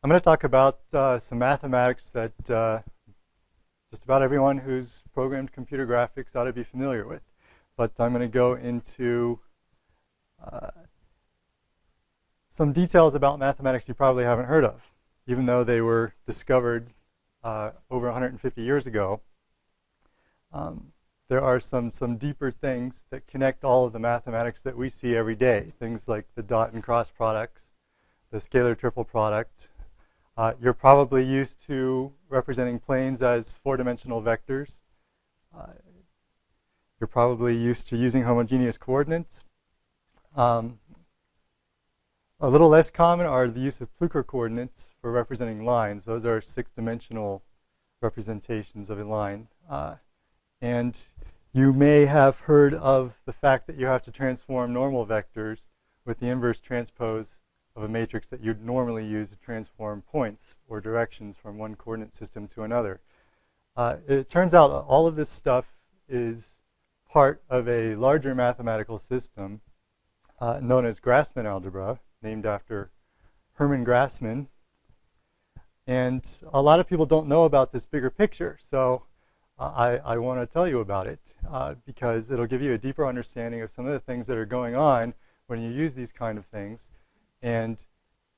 I'm going to talk about uh, some mathematics that uh, just about everyone who's programmed computer graphics ought to be familiar with. But I'm going to go into uh, some details about mathematics you probably haven't heard of, even though they were discovered uh, over 150 years ago. Um, there are some, some deeper things that connect all of the mathematics that we see every day, things like the dot and cross products, the scalar triple product. Uh, you're probably used to representing planes as four-dimensional vectors. Uh, you're probably used to using homogeneous coordinates. Um, a little less common are the use of Plücker coordinates for representing lines. Those are six-dimensional representations of a line. Uh, and you may have heard of the fact that you have to transform normal vectors with the inverse transpose of a matrix that you'd normally use to transform points or directions from one coordinate system to another. Uh, it turns out all of this stuff is part of a larger mathematical system uh, known as Grassmann algebra, named after Hermann Grassmann. And a lot of people don't know about this bigger picture. So I, I want to tell you about it uh, because it'll give you a deeper understanding of some of the things that are going on when you use these kind of things, and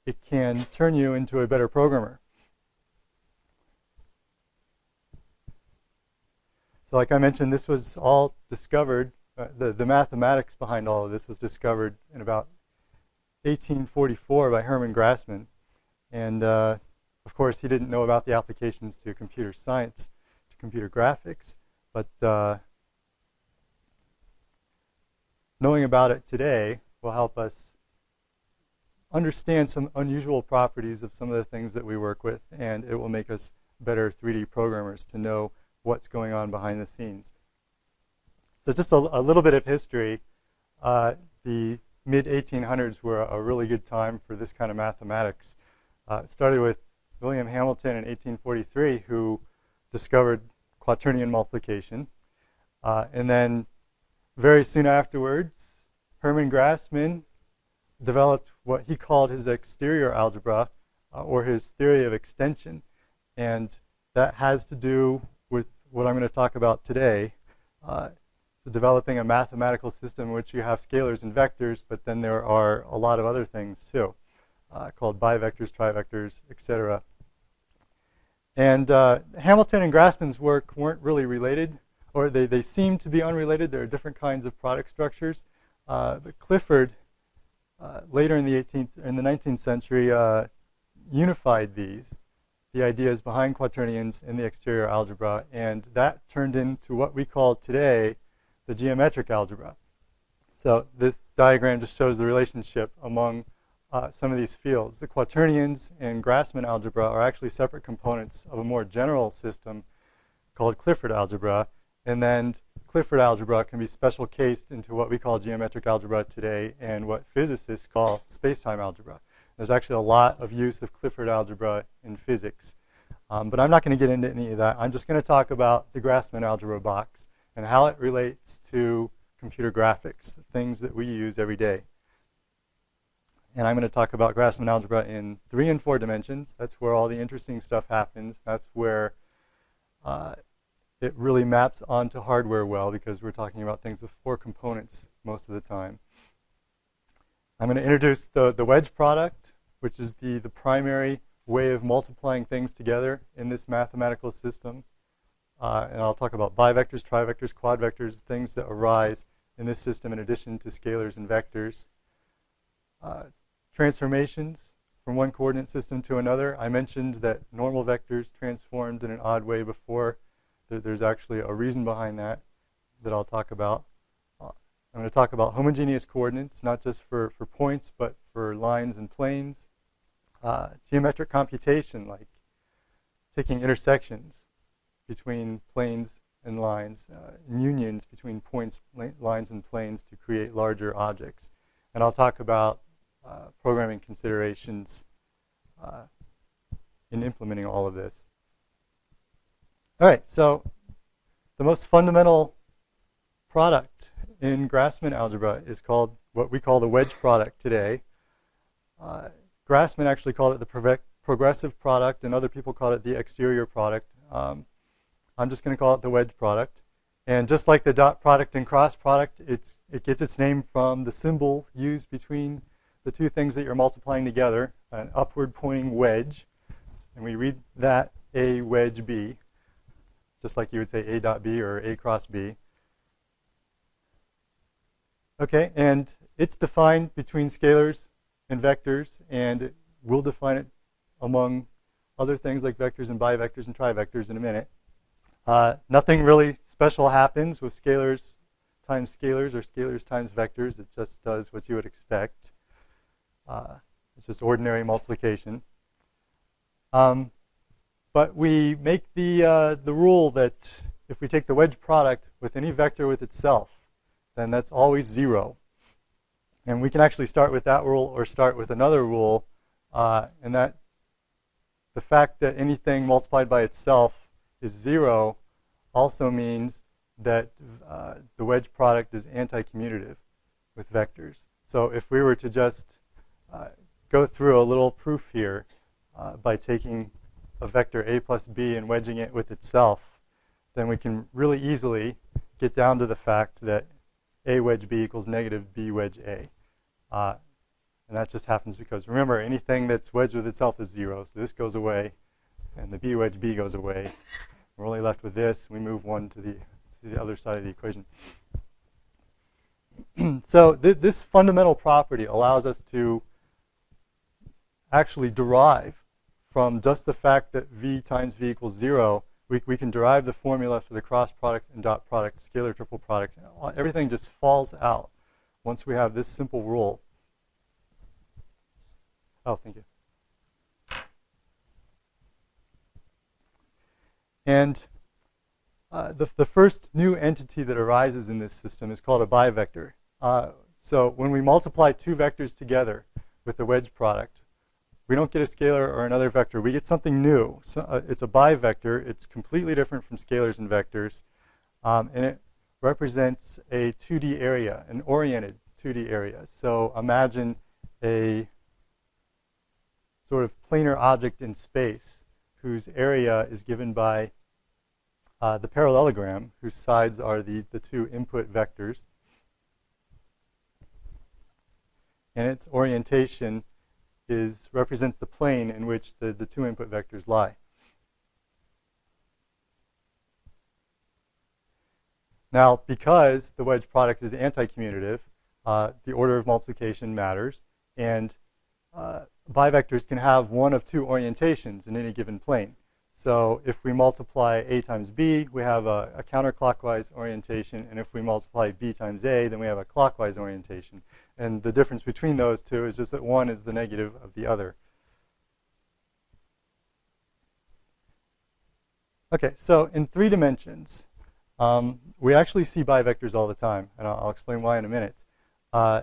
it can turn you into a better programmer. So like I mentioned, this was all discovered, uh, the, the mathematics behind all of this was discovered in about 1844 by Hermann Grassmann. And uh, of course, he didn't know about the applications to computer science to computer graphics, but uh, knowing about it today will help us understand some unusual properties of some of the things that we work with, and it will make us better 3D programmers to know what's going on behind the scenes. So just a, a little bit of history. Uh, the mid-1800s were a really good time for this kind of mathematics. Uh, it started with William Hamilton in 1843, who discovered quaternion multiplication. Uh, and then very soon afterwards, Hermann Grassmann developed what he called his exterior algebra, uh, or his theory of extension. And that has to do with what I'm going to talk about today. Uh, so developing a mathematical system in which you have scalars and vectors, but then there are a lot of other things too, uh, called bivectors, trivectors, etc. And uh, Hamilton and Grassmann's work weren't really related, or they, they seem to be unrelated. There are different kinds of product structures. Uh, but Clifford, uh, later in the 18th, in the 19th century, uh, unified these, the ideas behind quaternions in the exterior algebra, and that turned into what we call today the geometric algebra. So this diagram just shows the relationship among uh, some of these fields. The quaternions and Grassmann algebra are actually separate components of a more general system called Clifford algebra. And then Clifford algebra can be special cased into what we call geometric algebra today and what physicists call space-time algebra. There's actually a lot of use of Clifford algebra in physics. Um, but I'm not going to get into any of that. I'm just going to talk about the Grassmann algebra box and how it relates to computer graphics, the things that we use every day and I'm going to talk about Grassmann algebra in three and four dimensions. That's where all the interesting stuff happens. That's where uh, it really maps onto hardware well because we're talking about things with four components most of the time. I'm going to introduce the, the wedge product, which is the, the primary way of multiplying things together in this mathematical system. Uh, and I'll talk about bivectors, trivectors, quadvectors, things that arise in this system in addition to scalars and vectors. Uh, transformations from one coordinate system to another. I mentioned that normal vectors transformed in an odd way before. There's actually a reason behind that that I'll talk about. Uh, I'm going to talk about homogeneous coordinates, not just for, for points, but for lines and planes. Uh, geometric computation, like taking intersections between planes and lines, uh, and unions between points, lines, and planes to create larger objects. And I'll talk about uh, programming considerations uh, in implementing all of this. All right, so the most fundamental product in Grassmann algebra is called what we call the wedge product today. Uh, Grassmann actually called it the progressive product, and other people call it the exterior product. Um, I'm just going to call it the wedge product. And just like the dot product and cross product, it's, it gets its name from the symbol used between the two things that you're multiplying together, an upward pointing wedge. And we read that A wedge B, just like you would say A dot B or A cross B. Okay, and it's defined between scalars and vectors, and we'll define it among other things like vectors and bivectors and trivectors in a minute. Uh, nothing really special happens with scalars times scalars or scalars times vectors. It just does what you would expect. Uh, it's just ordinary multiplication. Um, but we make the, uh, the rule that if we take the wedge product with any vector with itself, then that's always zero. And we can actually start with that rule or start with another rule, uh, and that the fact that anything multiplied by itself is zero also means that uh, the wedge product is anti-commutative with vectors. So if we were to just uh, go through a little proof here uh, by taking a vector a plus b and wedging it with itself, then we can really easily get down to the fact that a wedge b equals negative b wedge a. Uh, and that just happens because, remember, anything that's wedged with itself is 0. So this goes away, and the b wedge b goes away. We're only left with this. We move 1 to the, to the other side of the equation. so th this fundamental property allows us to actually derive from just the fact that v times v equals 0, we, we can derive the formula for the cross product and dot product, scalar triple product. Everything just falls out once we have this simple rule. Oh, thank you. And uh, the, the first new entity that arises in this system is called a bivector. Uh, so when we multiply two vectors together with the wedge product, we don't get a scalar or another vector. We get something new. So, uh, it's a bivector. It's completely different from scalars and vectors. Um, and it represents a 2D area, an oriented 2D area. So imagine a sort of planar object in space whose area is given by uh, the parallelogram, whose sides are the, the two input vectors. And its orientation is represents the plane in which the, the two input vectors lie. Now, because the wedge product is anti-commutative, uh, the order of multiplication matters, and uh, bivectors can have one of two orientations in any given plane. So if we multiply a times b, we have a, a, counterclockwise orientation, and if we multiply b times a, then we have a clockwise orientation. And the difference between those two is just that one is the negative of the other. Okay, so in three dimensions, um, we actually see bivectors all the time, and I'll, I'll explain why in a minute. Uh,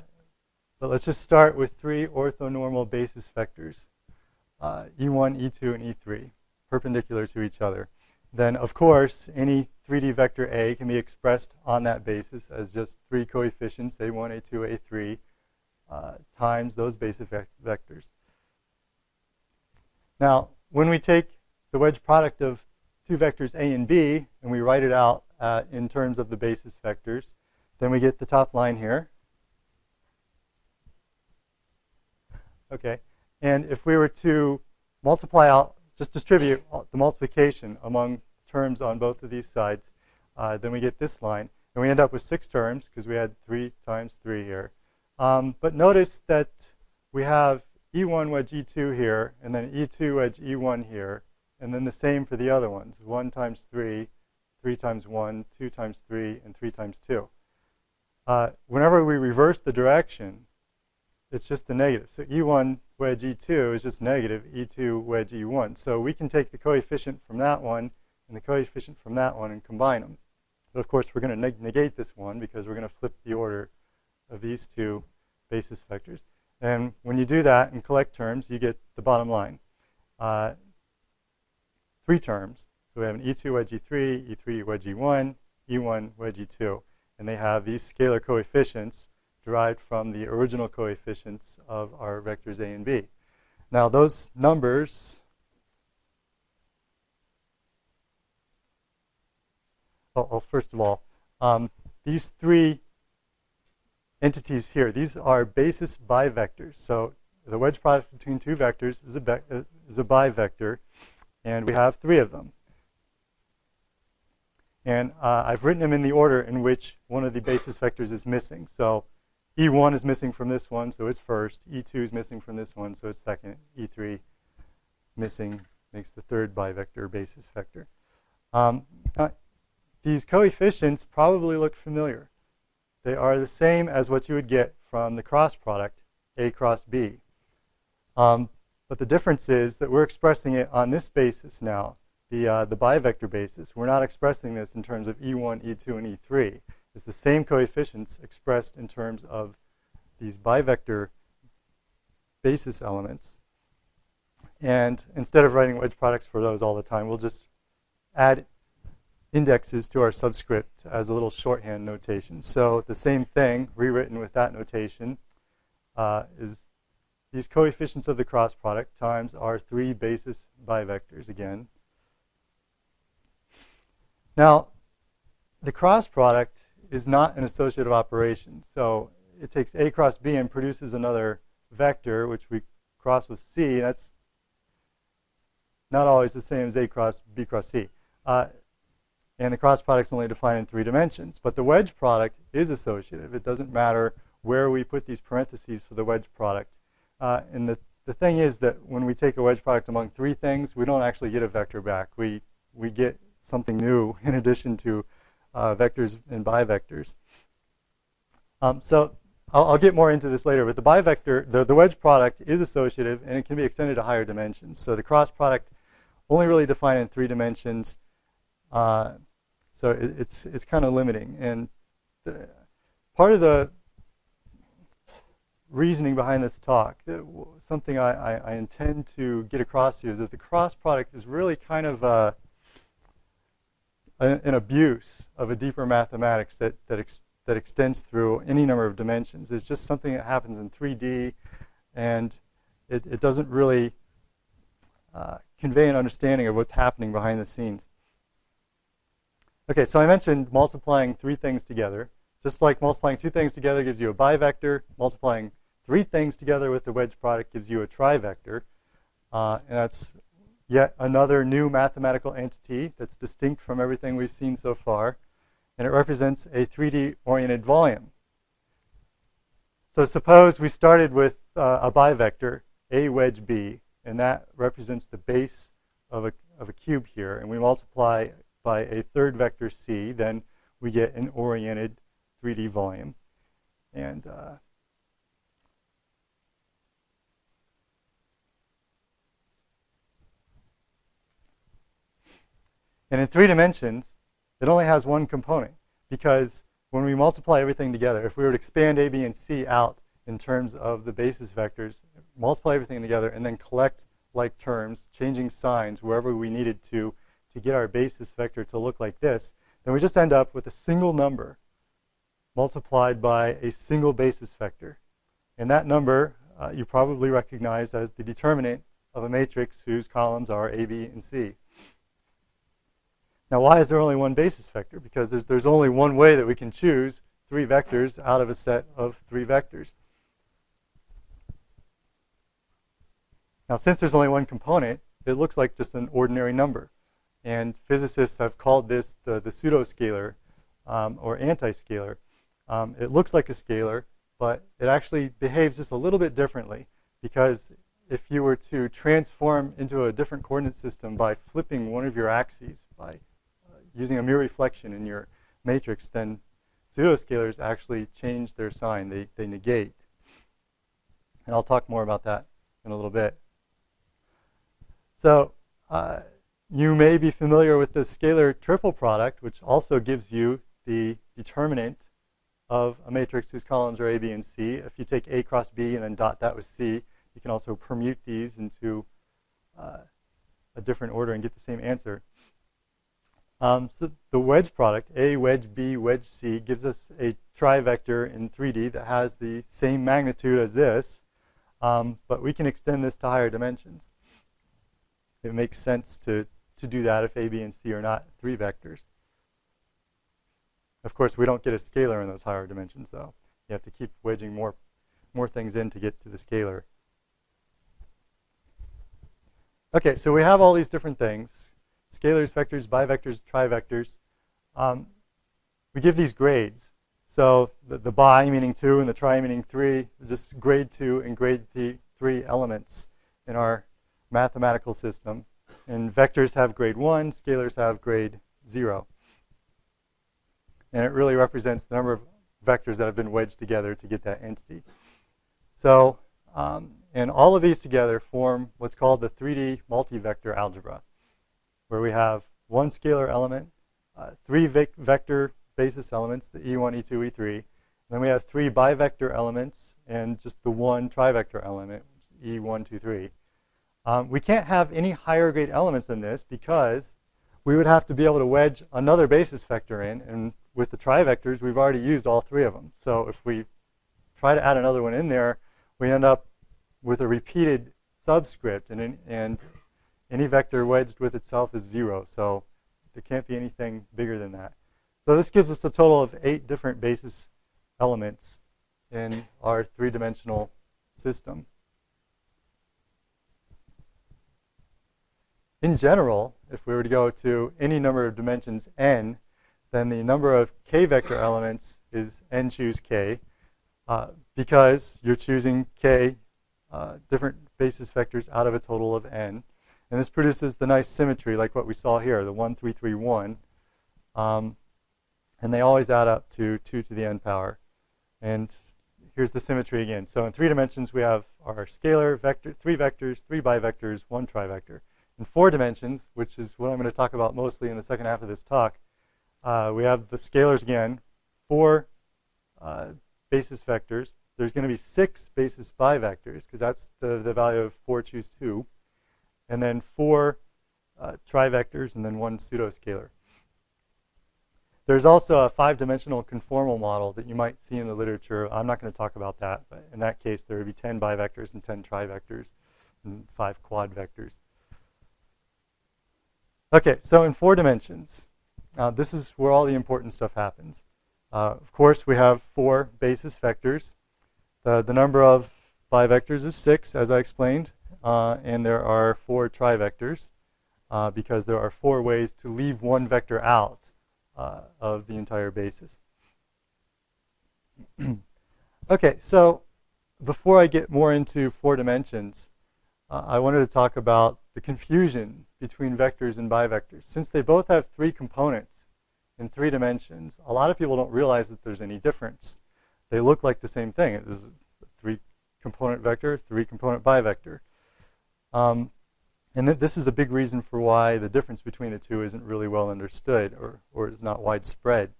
but let's just start with three orthonormal basis vectors, uh, E1, E2, and E3, perpendicular to each other. Then, of course, any 3D vector A can be expressed on that basis as just three coefficients, A1, A2, A3, uh, times those basis vectors. Now, when we take the wedge product of two vectors A and B, and we write it out uh, in terms of the basis vectors, then we get the top line here. Okay, and if we were to multiply out, just distribute the multiplication among terms on both of these sides, uh, then we get this line. And we end up with six terms because we had 3 times 3 here. Um, but notice that we have E1 wedge E2 here, and then E2 wedge E1 here, and then the same for the other ones, 1 times 3, 3 times 1, 2 times 3, and 3 times 2. Uh, whenever we reverse the direction, it's just the negative. So E1 wedge E2 is just negative E2 wedge E1. So we can take the coefficient from that one and the coefficient from that one and combine them. But of course, we're going to neg negate this one because we're going to flip the order of these two basis vectors. And when you do that and collect terms, you get the bottom line. Uh, three terms. So we have an E2 wedge E3, E3 wedge E1, E1 wedge E2. And they have these scalar coefficients derived from the original coefficients of our vectors A and B. Now those numbers, well, well first of all, um, these three entities here, these are basis bivectors. So the wedge product between two vectors is a, is a bivector, and we have three of them. And uh, I've written them in the order in which one of the basis vectors is missing. So E1 is missing from this one, so it's first. E2 is missing from this one, so it's second. E3 missing makes the third bivector basis vector. Um, uh, these coefficients probably look familiar. They are the same as what you would get from the cross product, A cross B. Um, but the difference is that we're expressing it on this basis now, the, uh, the bivector basis. We're not expressing this in terms of E1, E2, and E3 is the same coefficients expressed in terms of these bivector basis elements. And instead of writing wedge products for those all the time, we'll just add indexes to our subscript as a little shorthand notation. So the same thing, rewritten with that notation, uh, is these coefficients of the cross product times our three basis bivectors again. Now, the cross product is not an associative operation. So it takes A cross B and produces another vector, which we cross with C. That's not always the same as A cross B cross C. Uh, and the cross product is only defined in three dimensions. But the wedge product is associative. It doesn't matter where we put these parentheses for the wedge product. Uh, and the, the thing is that when we take a wedge product among three things, we don't actually get a vector back. We, we get something new in addition to uh, vectors and bivectors. Um, so I'll, I'll, get more into this later, but the bivector, the, the wedge product is associative and it can be extended to higher dimensions. So the cross product only really defined in three dimensions. Uh, so it, it's it's kind of limiting. And the, part of the reasoning behind this talk, something I, I, I, intend to get across to you is that the cross product is really kind of a, an abuse of a deeper mathematics that, that, ex, that extends through any number of dimensions. It's just something that happens in 3D, and it, it doesn't really uh, convey an understanding of what's happening behind the scenes. Okay, so I mentioned multiplying three things together. Just like multiplying two things together gives you a bivector, multiplying three things together with the wedge product gives you a trivector. Uh, and that's yet another new mathematical entity that's distinct from everything we've seen so far, and it represents a 3D-oriented volume. So suppose we started with uh, a bivector, A wedge B, and that represents the base of a, of a cube here, and we multiply by a third vector C, then we get an oriented 3D volume. And uh, And in three dimensions, it only has one component because when we multiply everything together, if we were to expand A, B, and C out in terms of the basis vectors, multiply everything together, and then collect like terms, changing signs wherever we needed to to get our basis vector to look like this, then we just end up with a single number multiplied by a single basis vector. And that number uh, you probably recognize as the determinant of a matrix whose columns are A, B, and C. Now, why is there only one basis vector? Because there's, there's only one way that we can choose three vectors out of a set of three vectors. Now, since there's only one component, it looks like just an ordinary number. And physicists have called this the, the pseudoscalar um, or anti-scalar. Um, it looks like a scalar, but it actually behaves just a little bit differently because if you were to transform into a different coordinate system by flipping one of your axes, by using a mirror reflection in your matrix, then pseudoscalars actually change their sign. They, they negate. And I'll talk more about that in a little bit. So uh, you may be familiar with the scalar triple product, which also gives you the determinant of a matrix whose columns are A, B, and C. If you take A cross B and then dot that with C, you can also permute these into uh, a different order and get the same answer. Um, so the wedge product, A wedge B wedge C, gives us a trivector in 3D that has the same magnitude as this. Um, but we can extend this to higher dimensions. It makes sense to, to do that if A, B, and C are not three vectors. Of course, we don't get a scalar in those higher dimensions, though. You have to keep wedging more, more things in to get to the scalar. Okay, so we have all these different things. Scalars, vectors, bivectors, trivectors. Um, we give these grades. So the, the bi meaning 2 and the tri meaning 3, just grade 2 and grade th 3 elements in our mathematical system. And vectors have grade 1, scalars have grade 0. And it really represents the number of vectors that have been wedged together to get that entity. So, um, and all of these together form what's called the 3D multi-vector algebra, where we have one scalar element, uh, three vector basis elements, the E1, E2, E3. And then we have three bivector elements and just the one trivector element, E1, 2, 3. Um, we can't have any higher grade elements than this because we would have to be able to wedge another basis vector in. And with the trivectors, we've already used all three of them. So if we try to add another one in there, we end up with a repeated subscript. And, and any vector wedged with itself is 0. So there can't be anything bigger than that. So this gives us a total of eight different basis elements in our three-dimensional system. In general, if we were to go to any number of dimensions n, then the number of k vector elements is n choose k, uh, because you're choosing k uh, different basis vectors out of a total of n. And this produces the nice symmetry like what we saw here, the 1, 3, 3, 1. Um, and they always add up to 2 to the n power. And here's the symmetry again. So in three dimensions, we have our scalar vector, three vectors, three bivectors, one trivector. In four dimensions, which is what I'm going to talk about mostly in the second half of this talk, uh, we have the scalars again, four uh, basis vectors. There's going to be six basis bivectors, because that's the, the value of 4 choose 2. And then four uh, trivectors, and then one pseudoscalar. There's also a five-dimensional conformal model that you might see in the literature. I'm not going to talk about that, but in that case, there would be 10 bivectors and 10 trivectors and five quad vectors. Okay, so in four dimensions, uh, this is where all the important stuff happens. Uh, of course, we have four basis vectors. The, the number of bivectors is six, as I explained, uh, and there are four trivectors uh, because there are four ways to leave one vector out uh, of the entire basis. okay, so before I get more into four dimensions, uh, I wanted to talk about the confusion between vectors and bivectors. Since they both have three components in three dimensions, a lot of people don't realize that there's any difference. They look like the same thing. It is a three-component vector, three-component bivector. Um, and th this is a big reason for why the difference between the two isn't really well understood or, or is not widespread.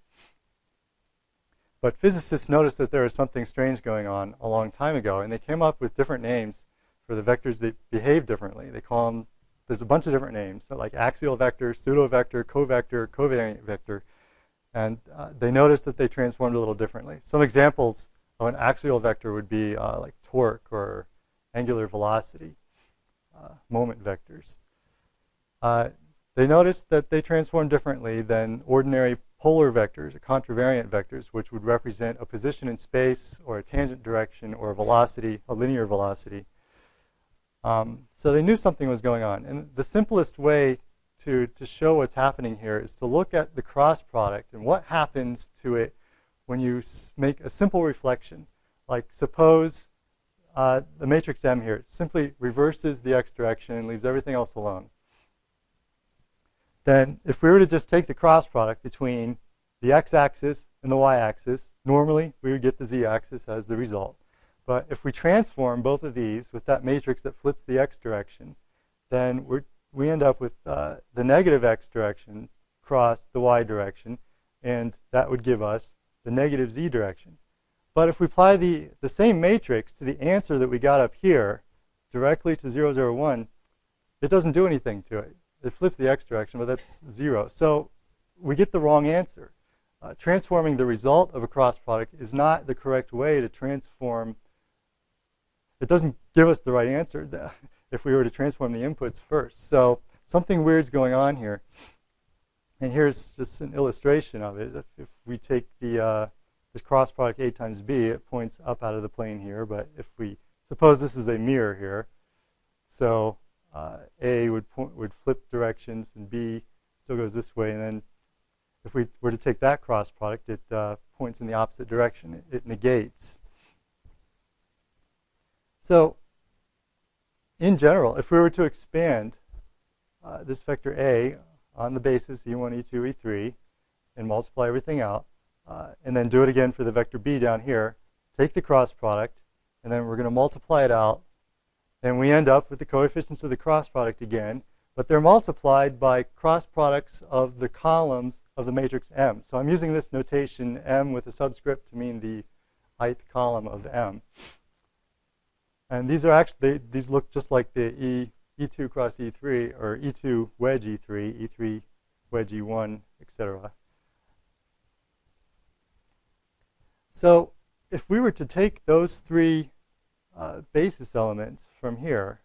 But physicists noticed that there was something strange going on a long time ago, and they came up with different names for the vectors that behave differently. They call them, there's a bunch of different names, so like axial vector, pseudo-vector, covector, covariant vector. And uh, they noticed that they transformed a little differently. Some examples of an axial vector would be uh, like torque or angular velocity uh, moment vectors. Uh, they noticed that they transform differently than ordinary polar vectors or contravariant vectors, which would represent a position in space or a tangent direction or a velocity, a linear velocity. Um, so they knew something was going on. And the simplest way to, to show what's happening here is to look at the cross product and what happens to it when you make a simple reflection. Like suppose uh, the matrix M here simply reverses the x direction and leaves everything else alone. Then if we were to just take the cross product between the x-axis and the y-axis, normally we would get the z-axis as the result. But if we transform both of these with that matrix that flips the x direction, then we we end up with uh, the negative x direction cross the y direction, and that would give us the negative z direction. But if we apply the, the same matrix to the answer that we got up here, directly to 0, 0, 1, it doesn't do anything to it. It flips the x direction, but that's 0. So we get the wrong answer. Uh, transforming the result of a cross product is not the correct way to transform it doesn't give us the right answer if we were to transform the inputs first. So something weird's going on here. And here's just an illustration of it. If, if we take the uh, this cross product A times B, it points up out of the plane here. But if we suppose this is a mirror here, so uh, A would point, would flip directions and B still goes this way. And then if we were to take that cross product, it uh, points in the opposite direction. It, it negates. So in general, if we were to expand uh, this vector A on the basis E1, E2, E3, and multiply everything out, uh, and then do it again for the vector B down here, take the cross product, and then we're going to multiply it out, and we end up with the coefficients of the cross product again, but they're multiplied by cross products of the columns of the matrix M. So I'm using this notation M with a subscript to mean the ith column of M. And these are actually, they, these look just like the E E2 cross E3, or E2 wedge E3, E3 wedge E1, etc. So if we were to take those three uh, basis elements from here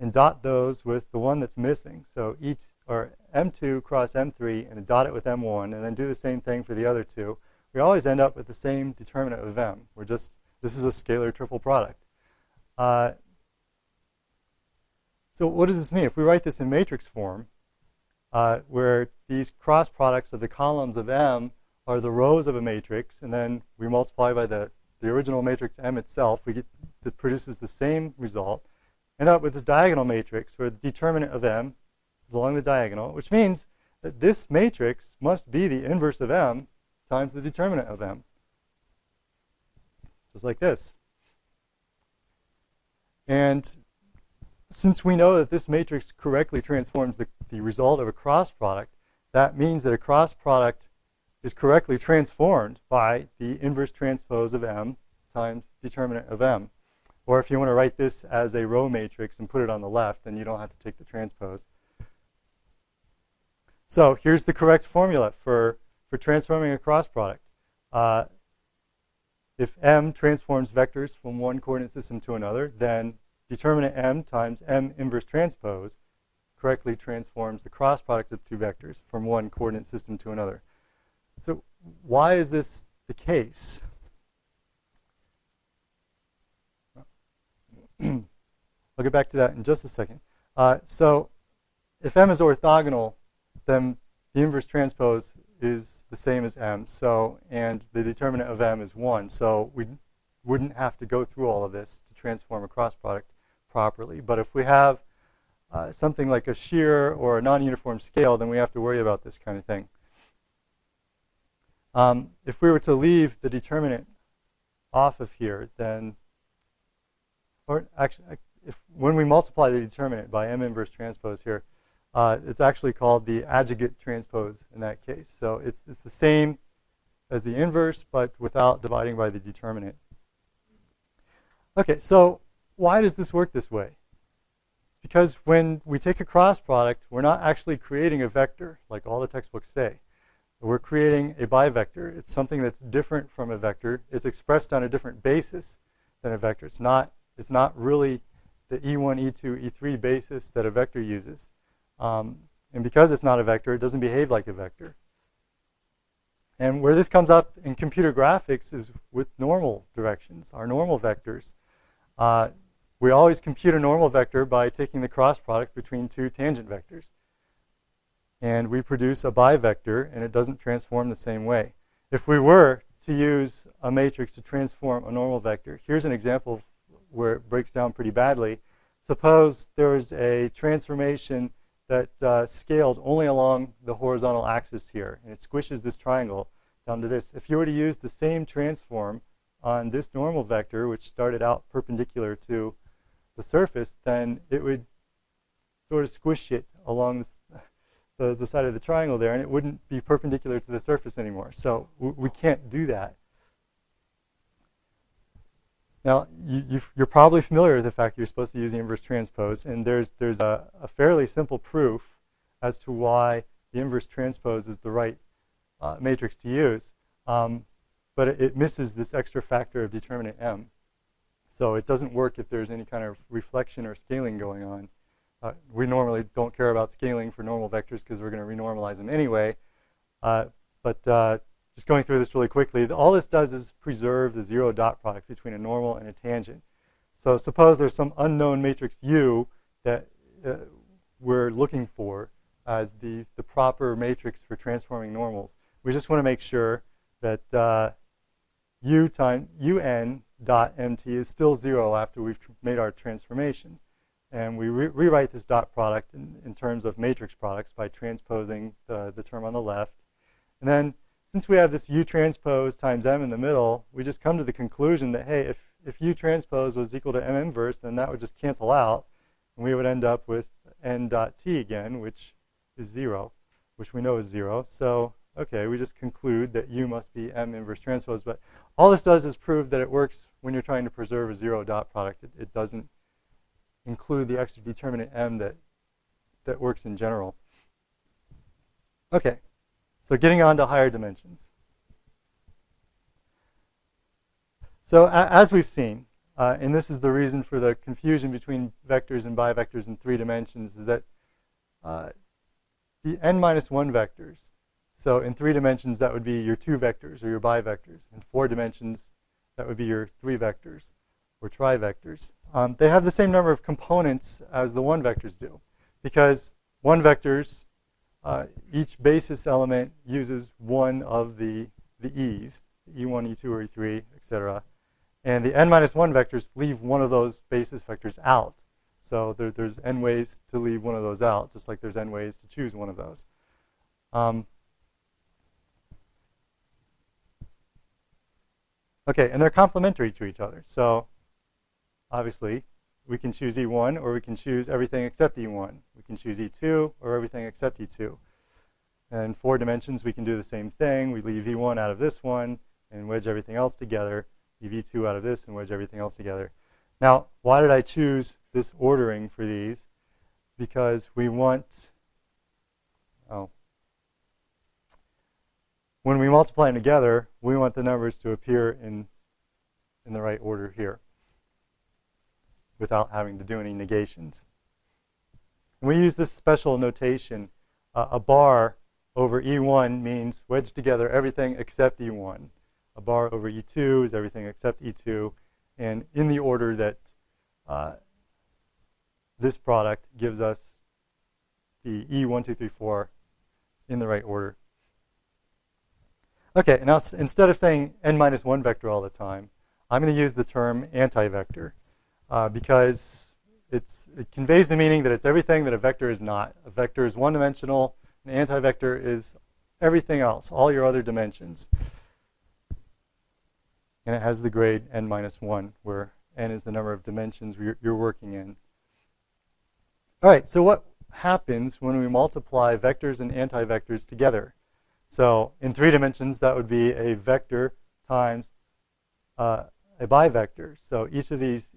and dot those with the one that's missing, so each or M2 cross M3 and dot it with M1, and then do the same thing for the other two, we always end up with the same determinant of M. We're just, this is a scalar triple product. Uh, so what does this mean? If we write this in matrix form, uh, where these cross products of the columns of M are the rows of a matrix, and then we multiply by the, the original matrix M itself, we get that produces the same result. End up with this diagonal matrix where the determinant of M is along the diagonal, which means that this matrix must be the inverse of M times the determinant of M. Just like this. And since we know that this matrix correctly transforms the, the result of a cross product, that means that a cross product is correctly transformed by the inverse transpose of M times determinant of M. Or if you want to write this as a row matrix and put it on the left, then you don't have to take the transpose. So here's the correct formula for, for transforming a cross product. Uh, if M transforms vectors from one coordinate system to another, then determinant m times m inverse transpose correctly transforms the cross product of two vectors from one coordinate system to another. So why is this the case? I'll get back to that in just a second. Uh, so if m is orthogonal, then the inverse transpose is the same as m. So and the determinant of m is 1. So we wouldn't have to go through all of this to transform a cross product properly. But if we have uh, something like a shear or a non-uniform scale, then we have to worry about this kind of thing. Um, if we were to leave the determinant off of here, then, or actually, if when we multiply the determinant by m inverse transpose here, uh, it's actually called the adjugate transpose in that case. So it's, it's the same as the inverse, but without dividing by the determinant. Okay, so why does this work this way? Because when we take a cross product, we're not actually creating a vector like all the textbooks say. We're creating a bivector. It's something that's different from a vector. It's expressed on a different basis than a vector. It's not, it's not really the E1, E2, E3 basis that a vector uses. Um, and because it's not a vector, it doesn't behave like a vector. And where this comes up in computer graphics is with normal directions, our normal vectors. Uh, we always compute a normal vector by taking the cross product between two tangent vectors. And we produce a bivector, and it doesn't transform the same way. If we were to use a matrix to transform a normal vector, here's an example where it breaks down pretty badly. Suppose there was a transformation that uh, scaled only along the horizontal axis here, and it squishes this triangle down to this. If you were to use the same transform on this normal vector, which started out perpendicular to the surface, then it would sort of squish it along the, the side of the triangle there, and it wouldn't be perpendicular to the surface anymore. So we can't do that. Now, you, are probably familiar with the fact that you're supposed to use the inverse transpose, and there's, there's a, a fairly simple proof as to why the inverse transpose is the right uh, matrix to use. Um, but it, it, misses this extra factor of determinant m. So it doesn't work if there's any kind of reflection or scaling going on. Uh, we normally don't care about scaling for normal vectors because we're going to renormalize them anyway. Uh, but uh, just going through this really quickly, all this does is preserve the zero dot product between a normal and a tangent. So suppose there's some unknown matrix U that uh, we're looking for as the, the proper matrix for transforming normals. We just want to make sure that uh, u time un dot mt is still zero after we've made our transformation. And we re rewrite this dot product in, in, terms of matrix products by transposing the, the term on the left. And then since we have this u transpose times m in the middle, we just come to the conclusion that, hey, if, if u transpose was equal to m inverse, then that would just cancel out. And we would end up with n dot t again, which is 0, which we know is 0. So, okay, we just conclude that u must be m inverse transpose. But all this does is prove that it works when you're trying to preserve a zero dot product. It, it doesn't include the extra determinant m that, that works in general. Okay, so getting on to higher dimensions. So as we've seen, uh, and this is the reason for the confusion between vectors and bivectors in three dimensions, is that uh, the n minus 1 vectors, so in three dimensions, that would be your two vectors or your bivectors. In four dimensions, that would be your three vectors or trivectors. Um, they have the same number of components as the one vectors do because one vectors, uh, each basis element uses one of the, the e's, e1, e2, or e3, etc. And the n minus 1 vectors leave one of those basis vectors out. So there, there's n ways to leave one of those out, just like there's n ways to choose one of those. Um, okay, and they're complementary to each other. So obviously, we can choose E1 or we can choose everything except E1. We can choose E2 or everything except E2. And in four dimensions, we can do the same thing. We leave E1 out of this one and wedge everything else together. Leave E2 out of this and wedge everything else together. Now, why did I choose this ordering for these? Because we want, oh, when we multiply them together, we want the numbers to appear in, in the right order here without having to do any negations. And we use this special notation. Uh, a bar over E1 means wedge together everything except E1. A bar over E2 is everything except E2 and in the order that uh, this product gives us the E1, 2, 3, 4 in the right order. Okay, now instead of saying n minus 1 vector all the time, I'm going to use the term anti-vector uh, because it conveys the meaning that it's everything that a vector is not. A vector is one-dimensional. An anti-vector is everything else, all your other dimensions and it has the grade n minus 1, where n is the number of dimensions you're, working in. All right, so what happens when we multiply vectors and antivectors together? So in three dimensions, that would be a vector times uh, a bivector. So each of these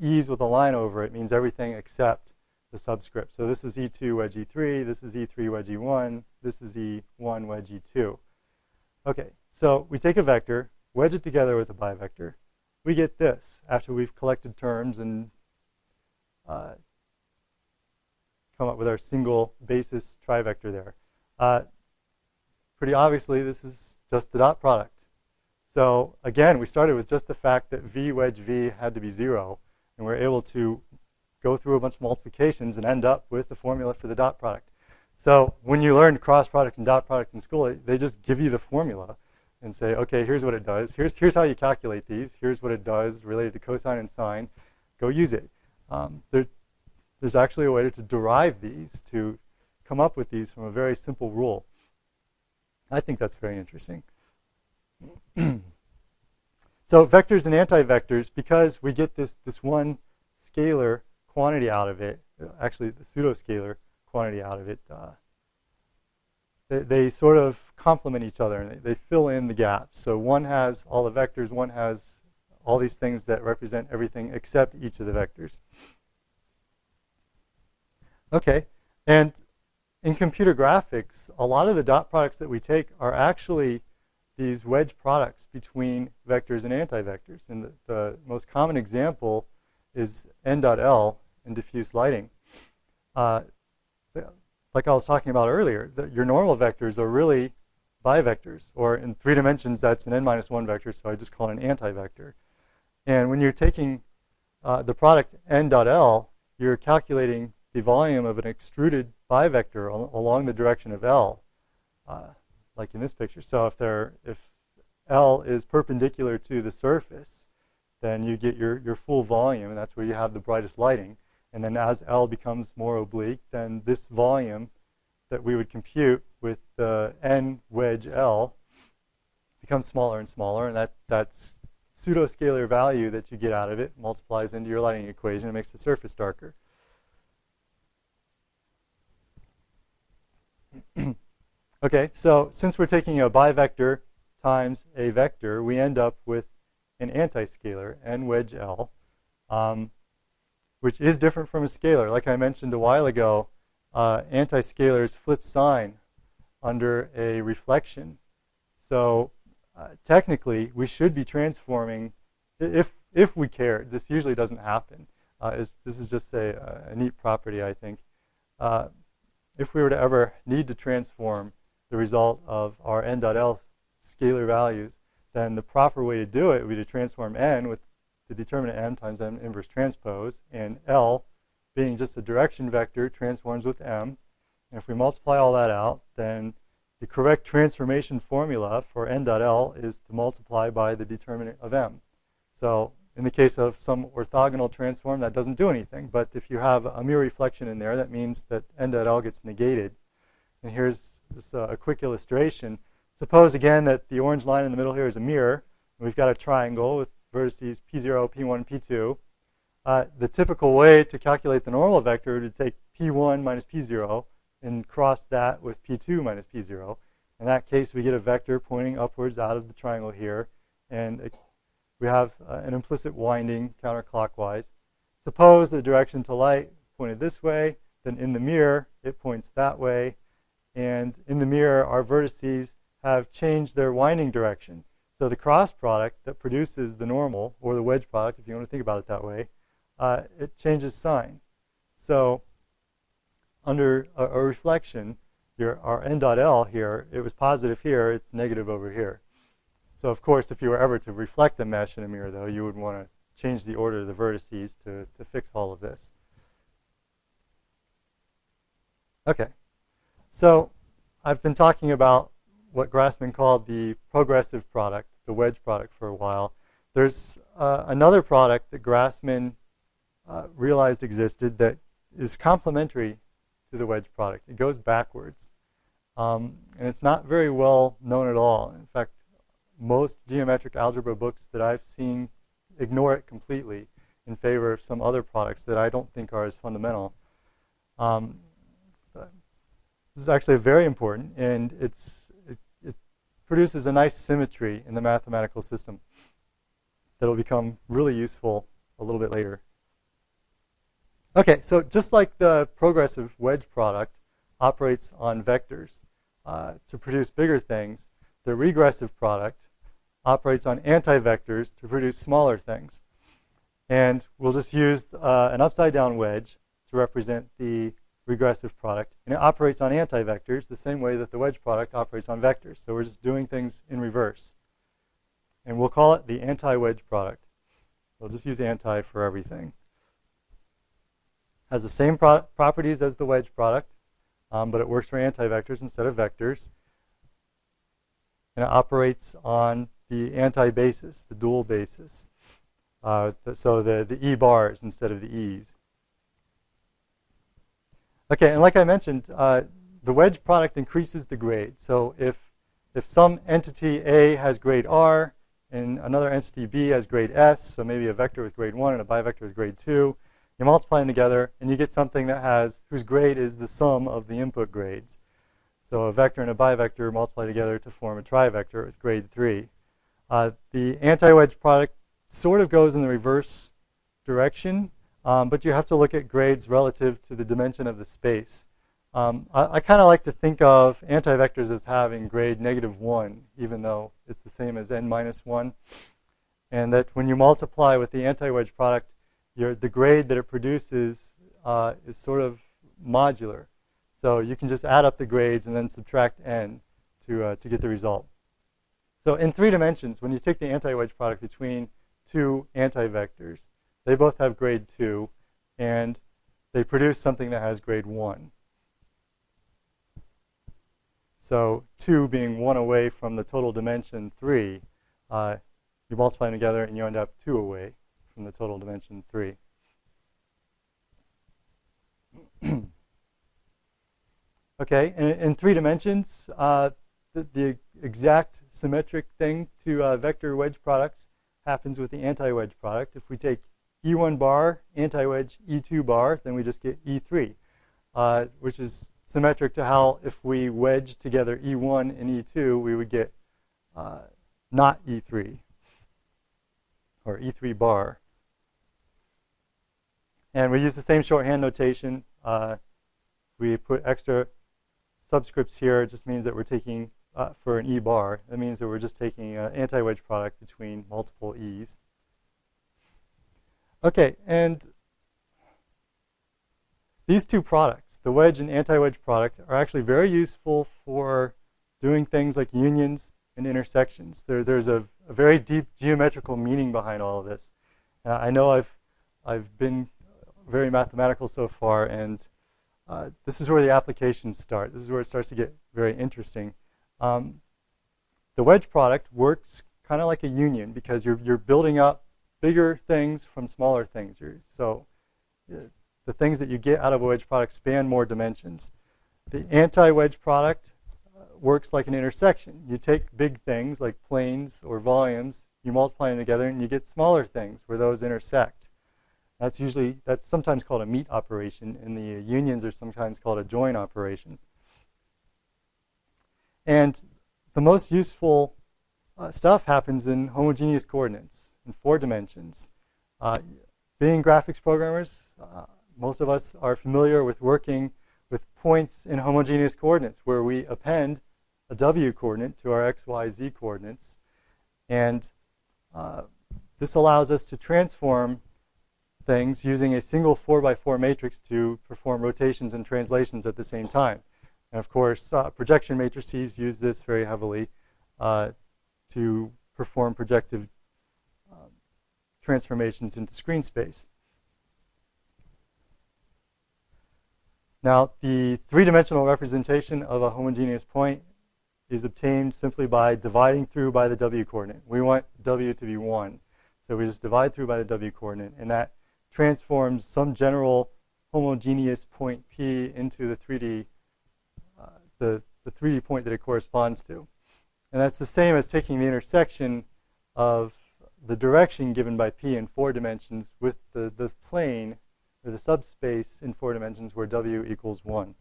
e's with a line over it means everything except the subscript. So this is E2 wedge E3, this is E3 wedge E1, this is E1 wedge E2. Okay, so we take a vector, wedge it together with a bivector, we get this after we've collected terms and uh, come up with our single basis trivector there. Uh, pretty obviously, this is just the dot product. So again, we started with just the fact that v wedge v had to be 0, and we're able to go through a bunch of multiplications and end up with the formula for the dot product. So when you learn cross product and dot product in school, they just give you the formula and say, okay, here's what it does. Here's, here's how you calculate these. Here's what it does related to cosine and sine. Go use it. Um, there, there's actually a way to derive these, to come up with these from a very simple rule. I think that's very interesting. so vectors and antivectors, because we get this, this one scalar quantity out of it, actually the pseudo-scalar quantity out of it, uh, they, they sort of complement each other and they, they fill in the gaps. So one has all the vectors, one has all these things that represent everything except each of the vectors. Okay, and in computer graphics, a lot of the dot products that we take are actually these wedge products between vectors and antivectors. And the, the most common example is n dot L in diffuse lighting. Uh, like I was talking about earlier, the, your normal vectors are really bivectors, or in three dimensions, that's an n minus 1 vector, so I just call it an antivector. And when you're taking uh, the product n dot L, you're calculating the volume of an extruded bivector al along the direction of L, uh, like in this picture. So if there, if L is perpendicular to the surface, then you get your, your full volume, and that's where you have the brightest lighting. And then as L becomes more oblique, then this volume that we would compute with the n wedge L becomes smaller and smaller, and that, that's pseudo-scalar value that you get out of it multiplies into your lighting equation and makes the surface darker. okay, so since we're taking a bivector times a vector, we end up with an anti-scalar, n wedge L. Um, which is different from a scalar. Like I mentioned a while ago, uh, anti-scalars flip sign under a reflection. So uh, technically, we should be transforming, if, if we care, this usually doesn't happen. Uh, is, this is just a, a, neat property, I think. Uh, if we were to ever need to transform the result of our n.l scalar values, then the proper way to do it would be to transform n with the determinant m times m inverse transpose, and L being just a direction vector transforms with m. And if we multiply all that out, then the correct transformation formula for n dot L is to multiply by the determinant of m. So in the case of some orthogonal transform, that doesn't do anything. But if you have a mirror reflection in there, that means that n dot L gets negated. And here's just a quick illustration. Suppose, again, that the orange line in the middle here is a mirror. We've got a triangle with vertices P0, P1, P2. Uh, the typical way to calculate the normal vector would take P1 minus P0 and cross that with P2 minus P0. In that case, we get a vector pointing upwards out of the triangle here, and it, we have uh, an implicit winding counterclockwise. Suppose the direction to light pointed this way, then in the mirror, it points that way, and in the mirror, our vertices have changed their winding direction. So the cross product that produces the normal, or the wedge product, if you want to think about it that way, uh, it changes sign. So under a, a reflection, your, our n dot L here, it was positive here, it's negative over here. So of course, if you were ever to reflect a mesh in a mirror, though, you would want to change the order of the vertices to, to fix all of this. Okay, so I've been talking about what Grassmann called the progressive product, the wedge product, for a while. There's uh, another product that Grassmann uh, realized existed that is complementary to the wedge product. It goes backwards. Um, and it's not very well known at all. In fact, most geometric algebra books that I've seen ignore it completely in favor of some other products that I don't think are as fundamental. Um, this is actually very important, and it's it produces a nice symmetry in the mathematical system that will become really useful a little bit later. Okay, so just like the progressive wedge product operates on vectors uh, to produce bigger things, the regressive product operates on anti-vectors to produce smaller things. And we'll just use uh, an upside down wedge to represent the regressive product. And it operates on anti-vectors the same way that the wedge product operates on vectors. So we're just doing things in reverse. And we'll call it the anti-wedge product. We'll just use anti for everything. Has the same pro properties as the wedge product, um, but it works for anti-vectors instead of vectors. And it operates on the anti-basis, the dual basis. Uh, so the, the E bars instead of the E's. Okay, and like I mentioned, uh, the wedge product increases the grade. So if, if some entity A has grade R and another entity B has grade S, so maybe a vector with grade 1 and a bivector with grade 2, you multiply them together and you get something that has whose grade is the sum of the input grades. So a vector and a bivector multiply together to form a trivector with grade 3. Uh, the anti-wedge product sort of goes in the reverse direction. Um, but you have to look at grades relative to the dimension of the space. Um, I, I kind of like to think of anti-vectors as having grade negative 1, even though it's the same as n minus 1. And that when you multiply with the anti-wedge product, your, the grade that it produces uh, is sort of modular. So you can just add up the grades and then subtract n to, uh, to get the result. So in three dimensions, when you take the anti-wedge product between two anti-vectors, they both have grade 2, and they produce something that has grade 1. So 2 being 1 away from the total dimension 3, uh, you multiply them together and you end up 2 away from the total dimension 3. okay, in, in, three dimensions, uh, the, the, exact symmetric thing to uh, vector wedge products happens with the anti-wedge product. If we take E1 bar, anti-wedge E2 bar, then we just get E3, uh, which is symmetric to how if we wedge together E1 and E2, we would get uh, not E3, or E3 bar. And we use the same shorthand notation. Uh, we put extra subscripts here. It just means that we're taking, uh, for an E bar, that means that we're just taking an anti-wedge product between multiple E's. Okay, and these two products, the wedge and anti-wedge product, are actually very useful for doing things like unions and intersections. There, there's a, a, very deep geometrical meaning behind all of this. Uh, I know I've, I've been very mathematical so far, and uh, this is where the applications start. This is where it starts to get very interesting. Um, the wedge product works kind of like a union because you're, you're building up bigger things from smaller things. So uh, the things that you get out of a wedge product span more dimensions. The anti-wedge product uh, works like an intersection. You take big things like planes or volumes, you multiply them together, and you get smaller things where those intersect. That's usually, that's sometimes called a meet operation, and the unions are sometimes called a join operation. And the most useful uh, stuff happens in homogeneous coordinates in four dimensions. Uh, being graphics programmers, uh, most of us are familiar with working with points in homogeneous coordinates where we append a w coordinate to our x, y, z coordinates. And uh, this allows us to transform things using a single 4 by 4 matrix to perform rotations and translations at the same time. And of course, uh, projection matrices use this very heavily uh, to perform projective transformations into screen space. Now, the three-dimensional representation of a homogeneous point is obtained simply by dividing through by the w coordinate. We want w to be 1. So we just divide through by the w coordinate, and that transforms some general homogeneous point P into the 3D, uh, the, the 3D point that it corresponds to. And that's the same as taking the intersection of the direction given by P in four dimensions with the, the plane or the subspace in four dimensions where W equals 1.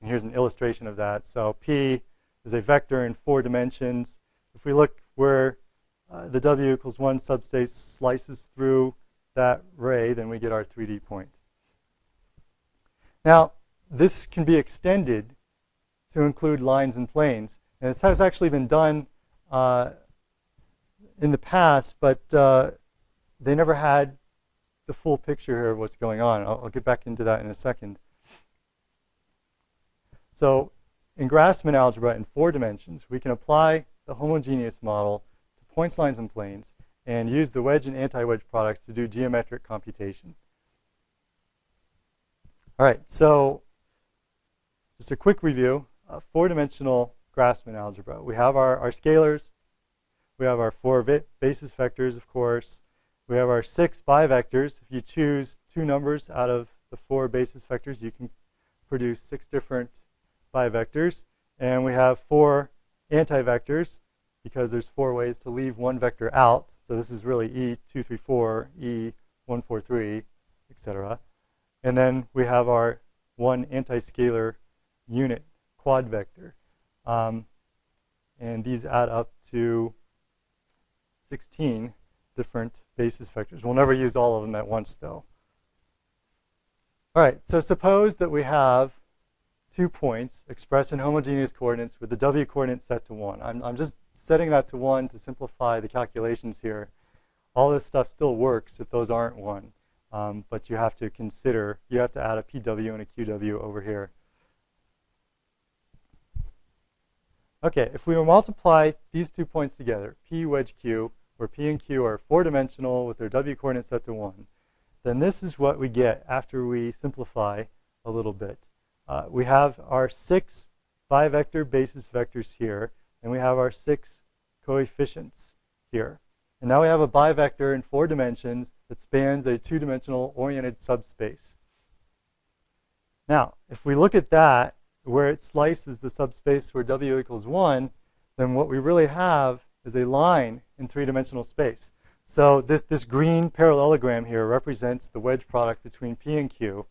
And here's an illustration of that. So P is a vector in four dimensions. If we look where uh, the W equals 1 subspace slices through that ray, then we get our 3D point. Now, this can be extended to include lines and planes. And this has actually been done uh, in the past, but uh, they never had the full picture here of what's going on. I'll, I'll get back into that in a second. So in Grassmann algebra in four dimensions, we can apply the homogeneous model to points, lines, and planes and use the wedge and anti-wedge products to do geometric computation. All right, so just a quick review. Uh, four-dimensional Grassmann algebra. We have our, our scalars. We have our four basis vectors, of course. We have our six bivectors. If you choose two numbers out of the four basis vectors, you can produce six different bivectors. And we have four anti-vectors because there's four ways to leave one vector out. So this is really E234, E143, etc. And then we have our one anti-scalar unit quad vector. Um, and these add up to 16 different basis vectors. We'll never use all of them at once, though. All right, so suppose that we have two points expressed in homogeneous coordinates with the w coordinate set to 1. I'm, I'm just setting that to 1 to simplify the calculations here. All this stuff still works if those aren't 1. Um, but you have to consider, you have to add a PW and a QW over here. Okay, if we multiply these two points together, P wedge Q, where P and Q are four-dimensional with their W coordinate set to 1, then this is what we get after we simplify a little bit. Uh, we have our six bi-vector basis vectors here, and we have our six coefficients here. And now we have a bivector in four dimensions that spans a two-dimensional oriented subspace. Now, if we look at that, where it slices the subspace where w equals 1, then what we really have is a line in three-dimensional space. So this, this green parallelogram here represents the wedge product between P and Q.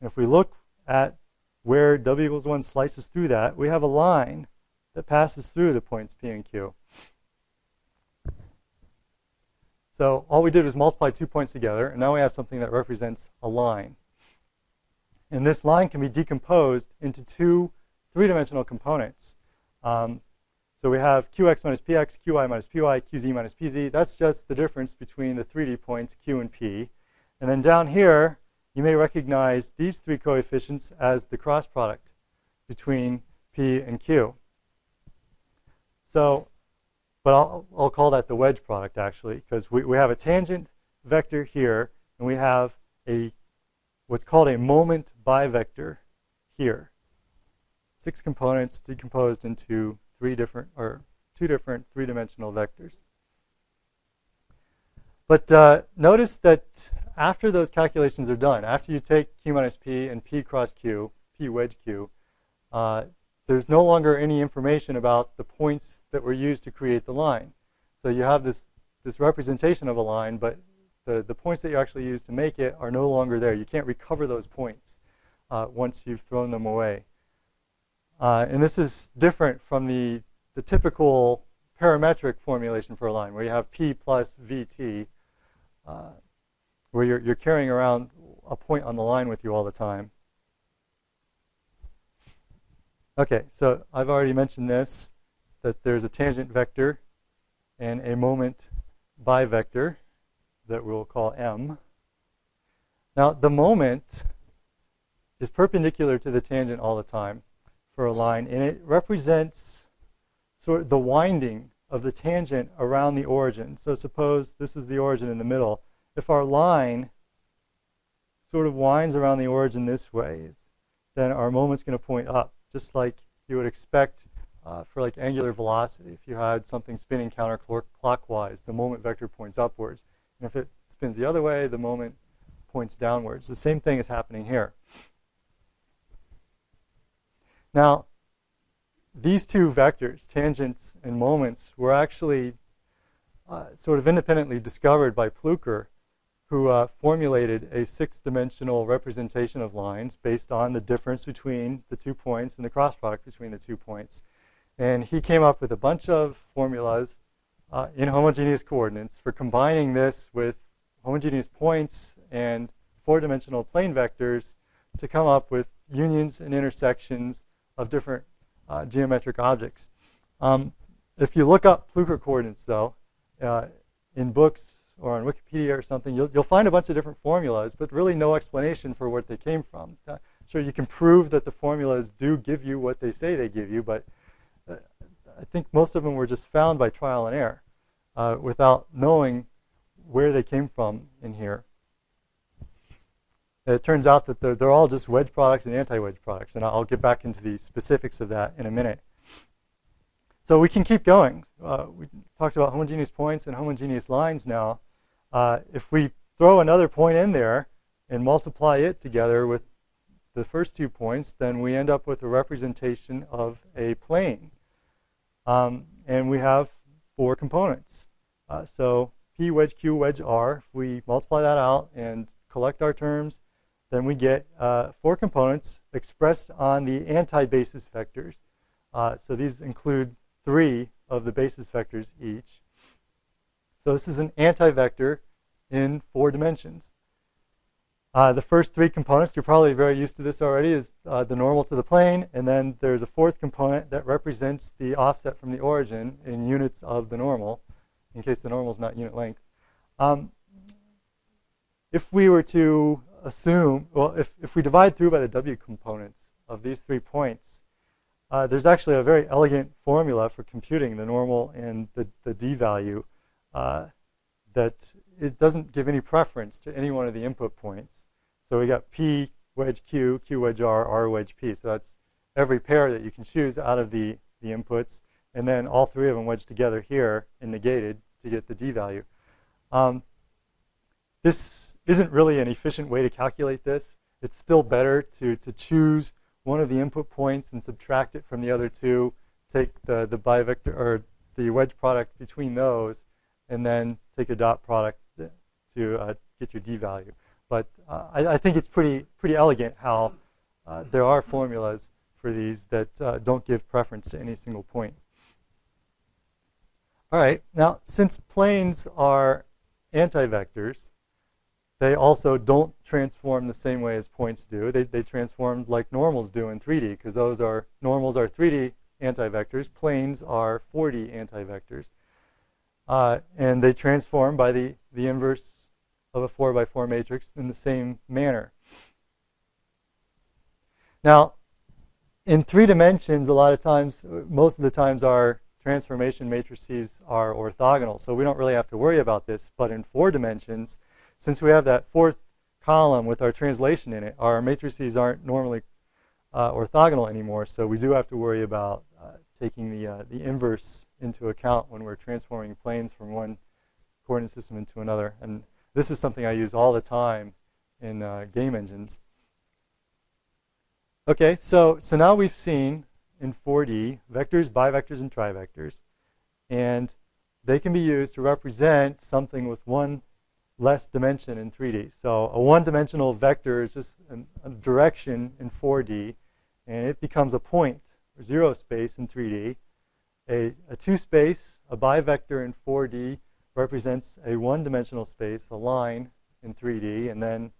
And if we look at where w equals 1 slices through that, we have a line that passes through the points P and Q. So all we did was multiply two points together, and now we have something that represents a line. And this line can be decomposed into two three-dimensional components. Um, so we have qx minus px, qy minus py, qz minus pz. That's just the difference between the 3D points q and p. And then down here, you may recognize these three coefficients as the cross product between p and q. So, but I'll, I'll call that the wedge product, actually, because we, we have a tangent vector here, and we have a what's called a moment bivector here. Six components decomposed into three different or two different three-dimensional vectors. But uh, notice that after those calculations are done, after you take q minus p and p cross q, p wedge q, uh, there's no longer any information about the points that were used to create the line. So you have this, this representation of a line, but the, the points that you actually use to make it are no longer there. You can't recover those points uh, once you've thrown them away. Uh, and this is different from the, the typical parametric formulation for a line, where you have P plus VT, uh, where you're, you're carrying around a point on the line with you all the time. Okay, so I've already mentioned this, that there's a tangent vector and a moment bivector that we'll call M. Now, the moment is perpendicular to the tangent all the time for a line, and it represents sort of the winding of the tangent around the origin. So suppose this is the origin in the middle. If our line sort of winds around the origin this way, then our moment's going to point up, just like you would expect uh, for like angular velocity. If you had something spinning counterclockwise, the moment vector points upwards. And if it spins the other way, the moment points downwards. The same thing is happening here. Now, these two vectors, tangents and moments, were actually uh, sort of independently discovered by Plücker, who uh, formulated a six-dimensional representation of lines based on the difference between the two points and the cross product between the two points. And he came up with a bunch of formulas uh, in homogeneous coordinates for combining this with homogeneous points and four-dimensional plane vectors to come up with unions and intersections of different uh, geometric objects. Um, if you look up Plücker coordinates, though, uh, in books or on Wikipedia or something, you'll, you'll, find a bunch of different formulas, but really no explanation for where they came from. Uh, sure, you can prove that the formulas do give you what they say they give you, but uh, I think most of them were just found by trial and error uh, without knowing where they came from in here. It turns out that they're, they're all just wedge products and anti-wedge products, and I'll get back into the specifics of that in a minute. So we can keep going. Uh, we talked about homogeneous points and homogeneous lines now. Uh, if we throw another point in there and multiply it together with the first two points, then we end up with a representation of a plane. Um, and we have four components. Uh, so P wedge Q wedge R, if we multiply that out and collect our terms, then we get uh, four components expressed on the anti-basis vectors. Uh, so these include three of the basis vectors each. So this is an anti-vector in four dimensions. Uh, the first three components, you're probably very used to this already, is uh, the normal to the plane, and then there's a fourth component that represents the offset from the origin in units of the normal, in case the normal is not unit length. Um, if we were to assume, well, if, if we divide through by the w components of these three points, uh, there's actually a very elegant formula for computing the normal and the, the d value uh, that it doesn't give any preference to any one of the input points. So we got P wedge Q, Q wedge R, R wedge P. So that's every pair that you can choose out of the, the inputs. And then all three of them wedged together here and negated to get the D value. Um, this isn't really an efficient way to calculate this. It's still better to, to choose one of the input points and subtract it from the other two, take the, the bivector or the wedge product between those, and then take a dot product to uh, get your d value. But uh, I, I, think it's pretty pretty elegant how uh, there are formulas for these that uh, don't give preference to any single point. All right, now since planes are anti-vectors, they also don't transform the same way as points do. They, they transform like normals do in 3D because those are normals are 3D anti-vectors, planes are 4D anti-vectors. Uh, and they transform by the, the inverse of a 4 by 4 matrix in the same manner. Now, in three dimensions, a lot of times, most of the times, our transformation matrices are orthogonal, so we don't really have to worry about this. But in four dimensions, since we have that fourth column with our translation in it, our matrices aren't normally uh, orthogonal anymore, so we do have to worry about uh, taking the, uh, the inverse into account when we're transforming planes from one coordinate system into another. And this is something I use all the time in uh, game engines. Okay, so, so now we've seen in 4D vectors, bivectors, and trivectors. And they can be used to represent something with one less dimension in 3D. So a one-dimensional vector is just a direction in 4D, and it becomes a point or zero space in 3D. A, a two space, a bivector in 4D represents a one dimensional space, a line in 3D. And then,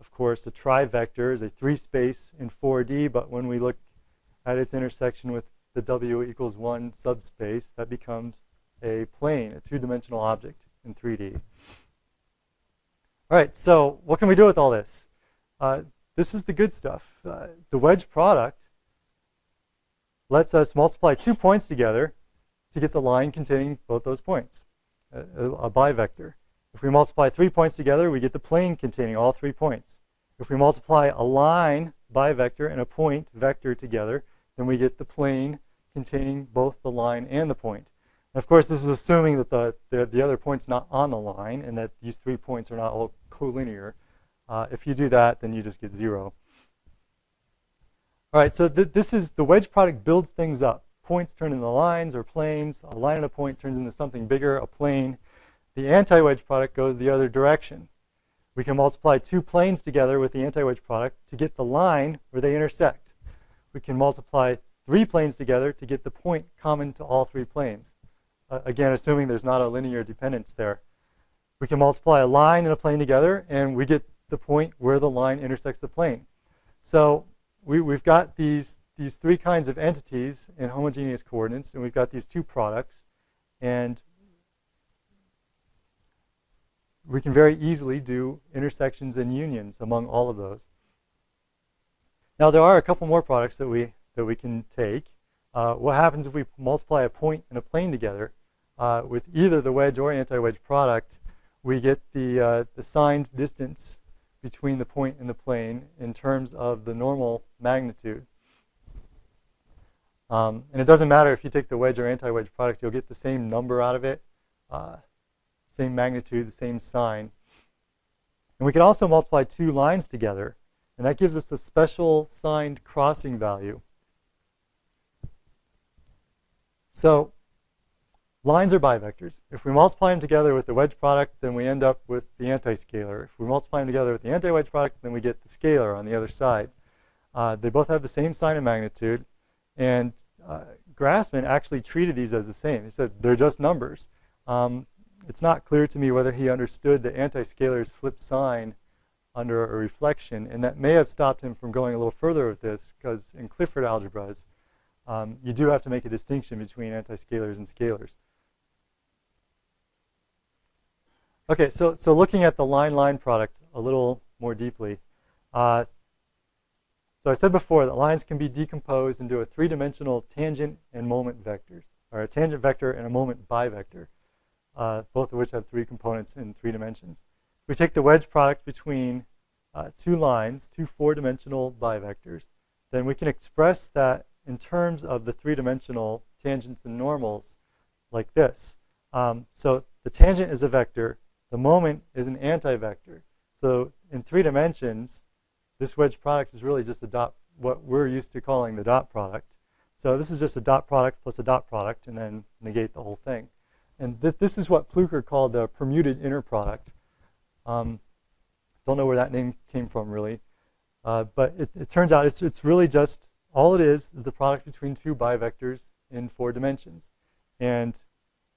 of course, a trivector is a three space in 4D, but when we look at its intersection with the W equals one subspace, that becomes a plane, a two dimensional object in 3D. All right, so what can we do with all this? Uh, this is the good stuff. Uh, the wedge product lets us multiply two points together to get the line containing both those points, a, a, bivector. If we multiply three points together, we get the plane containing all three points. If we multiply a line bivector and a point vector together, then we get the plane containing both the line and the point. And of course, this is assuming that the, the, the, other point's not on the line and that these three points are not all collinear. Uh, if you do that, then you just get zero. All right, so th this is the wedge product builds things up. Points turn into lines or planes. A line and a point turns into something bigger, a plane. The anti-wedge product goes the other direction. We can multiply two planes together with the anti-wedge product to get the line where they intersect. We can multiply three planes together to get the point common to all three planes. Uh, again, assuming there's not a linear dependence there. We can multiply a line and a plane together, and we get the point where the line intersects the plane. So we, we've got these, these three kinds of entities in homogeneous coordinates, and we've got these two products. And we can very easily do intersections and unions among all of those. Now there are a couple more products that we that we can take. Uh, what happens if we multiply a point and a plane together uh, with either the wedge or anti-wedge product? We get the uh, the signed distance between the point and the plane in terms of the normal magnitude. Um, and it doesn't matter if you take the wedge or anti-wedge product, you'll get the same number out of it, uh, same magnitude, the same sign. And we can also multiply two lines together, and that gives us a special signed crossing value. So Lines are bivectors. If we multiply them together with the wedge product, then we end up with the anti-scalar. If we multiply them together with the anti-wedge product, then we get the scalar on the other side. Uh, they both have the same sign and magnitude, and uh, Grassmann actually treated these as the same. He said they're just numbers. Um, it's not clear to me whether he understood the anti-scalar's flip sign under a reflection, and that may have stopped him from going a little further with this, because in Clifford algebras, um, you do have to make a distinction between antiscalars and scalars. Okay, so, so looking at the line-line product a little more deeply. Uh, so I said before that lines can be decomposed into a three-dimensional tangent and moment vectors, or a tangent vector and a moment bivector, uh, both of which have three components in three dimensions. We take the wedge product between uh, two lines, two four-dimensional bivectors, then we can express that in terms of the three-dimensional tangents and normals like this. Um, so the tangent is a vector, the moment is an anti-vector. So in three dimensions, this wedge product is really just a dot, what we're used to calling the dot product. So this is just a dot product plus a dot product, and then negate the whole thing. And th this is what Plücker called the permuted inner product. Um, don't know where that name came from, really. Uh, but it, it, turns out it's, it's really just, all it is is the product between two bivectors in four dimensions. And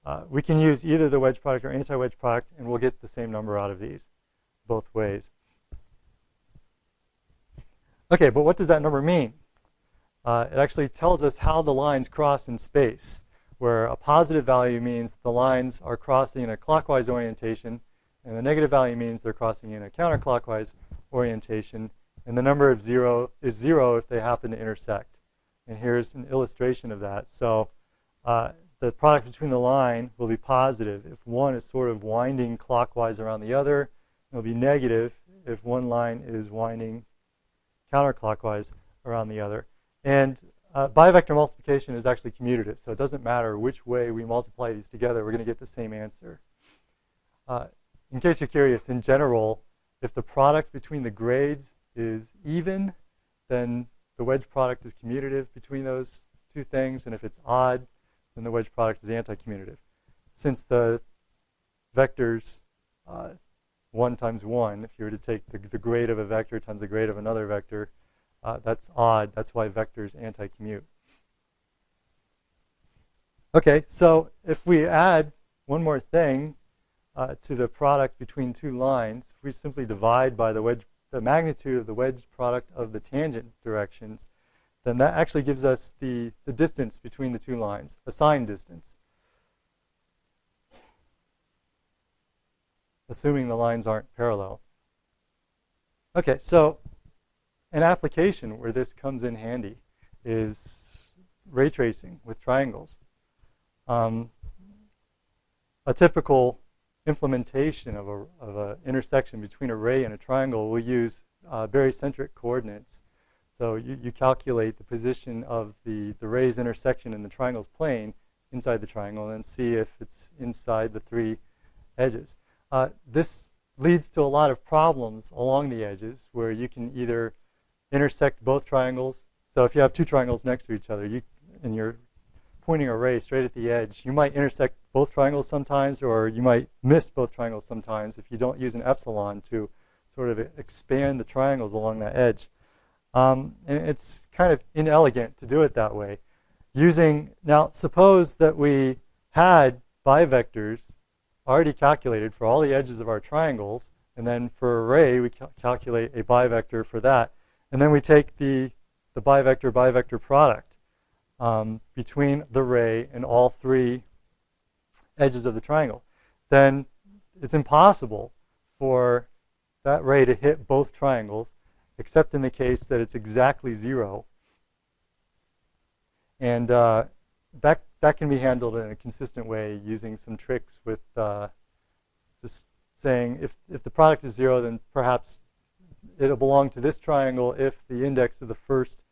uh, we can use either the wedge product or anti-wedge product, and we'll get the same number out of these both ways. Okay, but what does that number mean? Uh, it actually tells us how the lines cross in space, where a positive value means the lines are crossing in a clockwise orientation, and the negative value means they're crossing in a counterclockwise orientation, and the number of zero is zero if they happen to intersect. And here's an illustration of that. So uh, the product between the line will be positive if one is sort of winding clockwise around the other. It'll be negative if one line is winding counterclockwise around the other. And uh, bivector multiplication is actually commutative, so it doesn't matter which way we multiply these together, we're going to get the same answer. Uh, in case you're curious, in general, if the product between the grades is even, then the wedge product is commutative between those two things, and if it's odd, then the wedge product is anti-commutative. Since the vectors uh, 1 times 1, if you were to take the, the grade of a vector times the grade of another vector, uh, that's odd. That's why vectors anti-commute. Okay, so if we add one more thing uh, to the product between two lines, we simply divide by the wedge, the magnitude of the wedge product of the tangent directions, then that actually gives us the, the distance between the two lines, a sign distance. assuming the lines aren't parallel. Okay, so an application where this comes in handy is ray tracing with triangles. Um, a typical implementation of an of a intersection between a ray and a triangle will use uh, barycentric coordinates. So you, you calculate the position of the, the ray's intersection in the triangle's plane inside the triangle and see if it's inside the three edges. Uh, this leads to a lot of problems along the edges where you can either intersect both triangles. So if you have two triangles next to each other you, and you're pointing a ray straight at the edge, you might intersect both triangles sometimes or you might miss both triangles sometimes if you don't use an epsilon to sort of expand the triangles along that edge. Um, and it's kind of inelegant to do it that way. Using, now suppose that we had bivectors already calculated for all the edges of our triangles. And then for array, we cal calculate a bivector for that. And then we take the, the bivector-bivector product um, between the ray and all three edges of the triangle. Then it's impossible for that ray to hit both triangles, except in the case that it's exactly zero. And uh, that that can be handled in a consistent way using some tricks with uh, just saying if, if the product is zero, then perhaps it'll belong to this triangle if the index of the first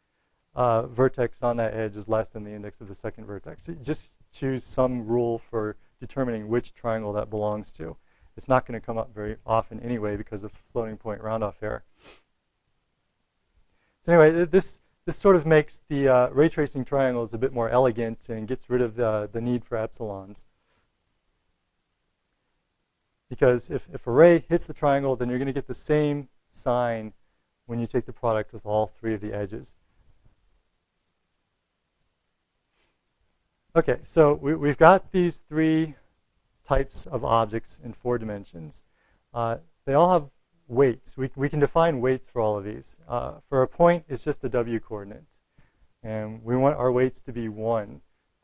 uh, vertex on that edge is less than the index of the second vertex. So just choose some rule for determining which triangle that belongs to. It's not going to come up very often anyway because of floating point roundoff error. So anyway, this this sort of makes the uh, ray tracing triangles a bit more elegant and gets rid of the, the need for epsilons. Because if, if a ray hits the triangle, then you're going to get the same sign when you take the product with all three of the edges. Okay, so we, we've got these three types of objects in four dimensions. Uh, they all have weights. We, we can define weights for all of these. Uh, for a point, it's just the w coordinate. And we want our weights to be 1.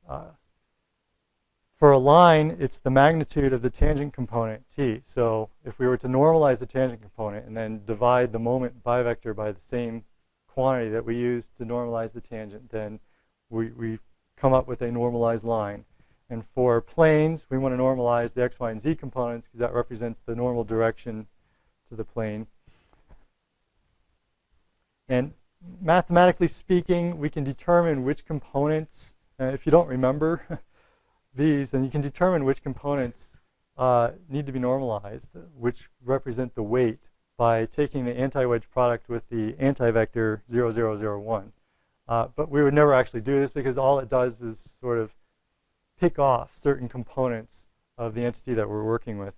Uh, for a line, it's the magnitude of the tangent component, t. So if we were to normalize the tangent component and then divide the moment bivector by the same quantity that we use to normalize the tangent, then we, we come up with a normalized line. And for planes, we want to normalize the x, y, and z components because that represents the normal direction to the plane. And mathematically speaking, we can determine which components, uh, if you don't remember these, then you can determine which components uh, need to be normalized, which represent the weight, by taking the anti-wedge product with the anti-vector 0001. Uh, but we would never actually do this because all it does is sort of pick off certain components of the entity that we're working with.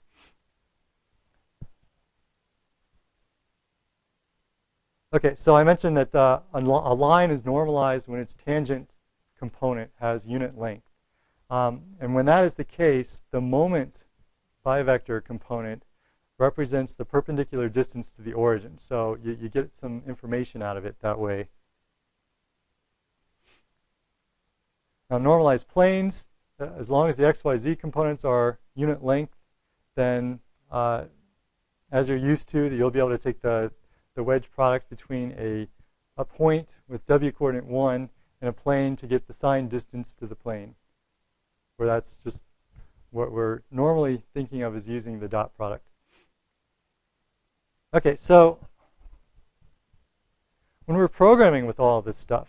Okay, so I mentioned that uh, a, a, line is normalized when its tangent component has unit length. Um, and when that is the case, the moment bivector component represents the perpendicular distance to the origin. So you, you get some information out of it that way. Now normalized planes, uh, as long as the XYZ components are unit length, then uh, as you're used to, you'll be able to take the, the wedge product between a, a point with W coordinate 1 and a plane to get the signed distance to the plane where that's just what we're normally thinking of as using the dot product. Okay, so when we're programming with all of this stuff,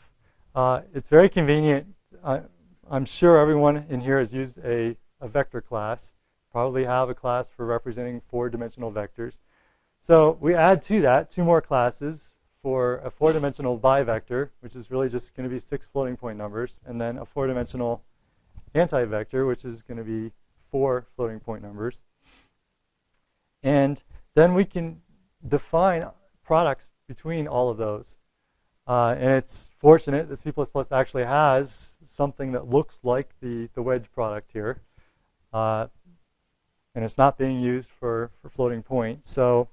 uh, it's very convenient. Uh, I'm sure everyone in here has used a, a vector class, probably have a class for representing four-dimensional vectors. So we add to that two more classes for a four-dimensional bivector, which is really just going to be six floating point numbers, and then a four-dimensional anti-vector, which is going to be four floating point numbers. And then we can define products between all of those. Uh, and it's fortunate that C++ actually has something that looks like the, the wedge product here. Uh, and it's not being used for, for floating point. So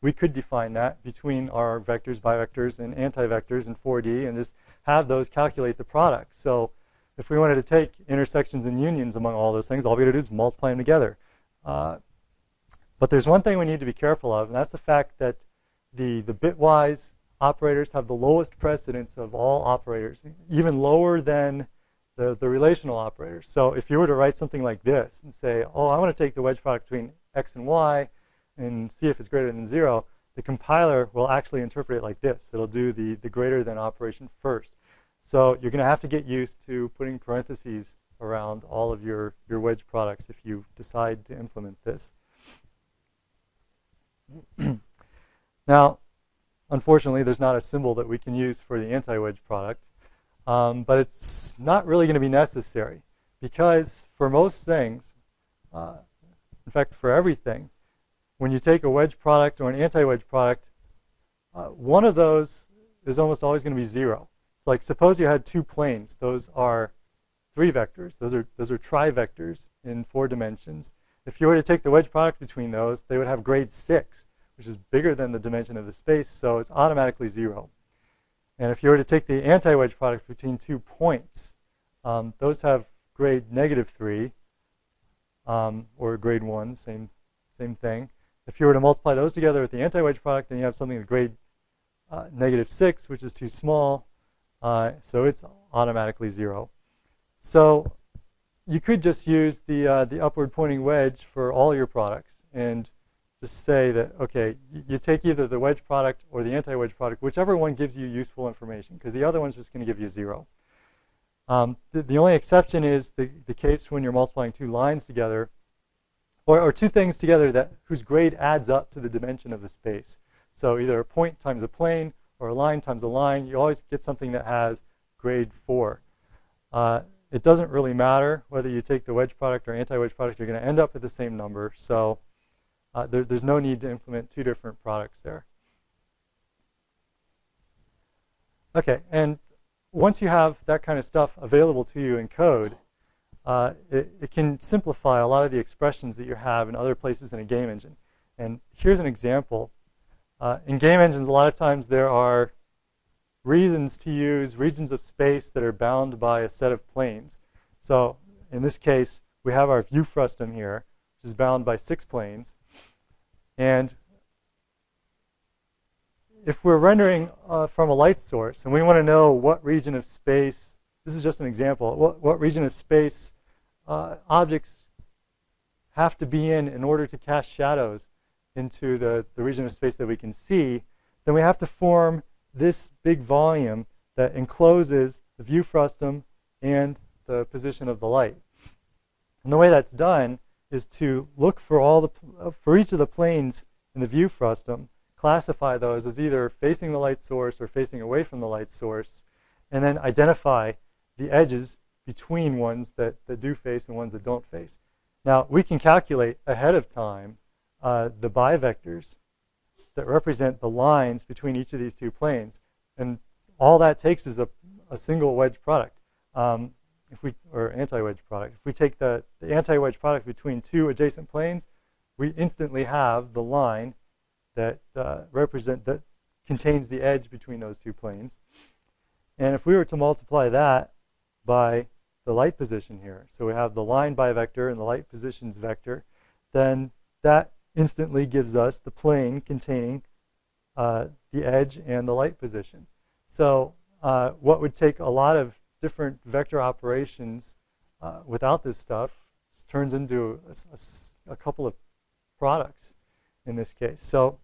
we could define that between our vectors, bivectors, and anti-vectors in 4D and just have those calculate the product. So if we wanted to take intersections and unions among all those things, all we got to do is multiply them together. Uh, but there's one thing we need to be careful of, and that's the fact that the, the bitwise operators have the lowest precedence of all operators, even lower than the, the relational operators. So if you were to write something like this and say, oh, I want to take the wedge product between x and y and see if it's greater than 0, the compiler will actually interpret it like this. It'll do the, the greater than operation first. So you're going to have to get used to putting parentheses around all of your, your wedge products if you decide to implement this. now, unfortunately, there's not a symbol that we can use for the anti-wedge product, um, but it's not really going to be necessary because for most things, uh, in fact, for everything, when you take a wedge product or an anti-wedge product, uh, one of those is almost always going to be zero It's like suppose you had two planes. Those are three vectors. Those are those are trivectors in four dimensions. If you were to take the wedge product between those, they would have grade 6, which is bigger than the dimension of the space, so it's automatically 0. And if you were to take the anti-wedge product between two points, um, those have grade negative 3 um, or grade 1, same, same thing. If you were to multiply those together with the anti-wedge product, then you have something with grade uh, negative 6, which is too small, uh, so it's automatically zero. So you could just use the, uh, the upward pointing wedge for all your products and just say that, okay, you take either the wedge product or the anti-wedge product, whichever one gives you useful information, because the other one's just going to give you zero. Um, the, the, only exception is the, the case when you're multiplying two lines together, or, or two things together that whose grade adds up to the dimension of the space. So either a point times a plane or a line times a line, you always get something that has grade 4. Uh, it doesn't really matter whether you take the wedge product or anti-wedge product, you're going to end up with the same number. So uh, there, there's no need to implement two different products there. Okay, and once you have that kind of stuff available to you in code, uh, it, it, can simplify a lot of the expressions that you have in other places in a game engine. And here's an example. Uh, in game engines, a lot of times there are reasons to use regions of space that are bound by a set of planes. So in this case, we have our view frustum here, which is bound by six planes. And if we're rendering uh, from a light source and we want to know what region of space, this is just an example, what, what region of space uh, objects have to be in in order to cast shadows into the, the region of space that we can see, then we have to form this big volume that encloses the view frustum and the position of the light. And the way that's done is to look for all the for each of the planes in the view frustum, classify those as either facing the light source or facing away from the light source, and then identify the edges between ones that, that do face and ones that don't face. Now, we can calculate ahead of time uh, the bivectors that represent the lines between each of these two planes. And all that takes is a, a single wedge product. Um, if we or anti-wedge product. If we take the, the anti-wedge product between two adjacent planes, we instantly have the line that uh, represent that contains the edge between those two planes. And if we were to multiply that by the light position here, so we have the line bivector and the light positions vector, then that instantly gives us the plane containing uh, the edge and the light position. So uh, what would take a lot of different vector operations uh, without this stuff turns into a, a, a, couple of products in this case. So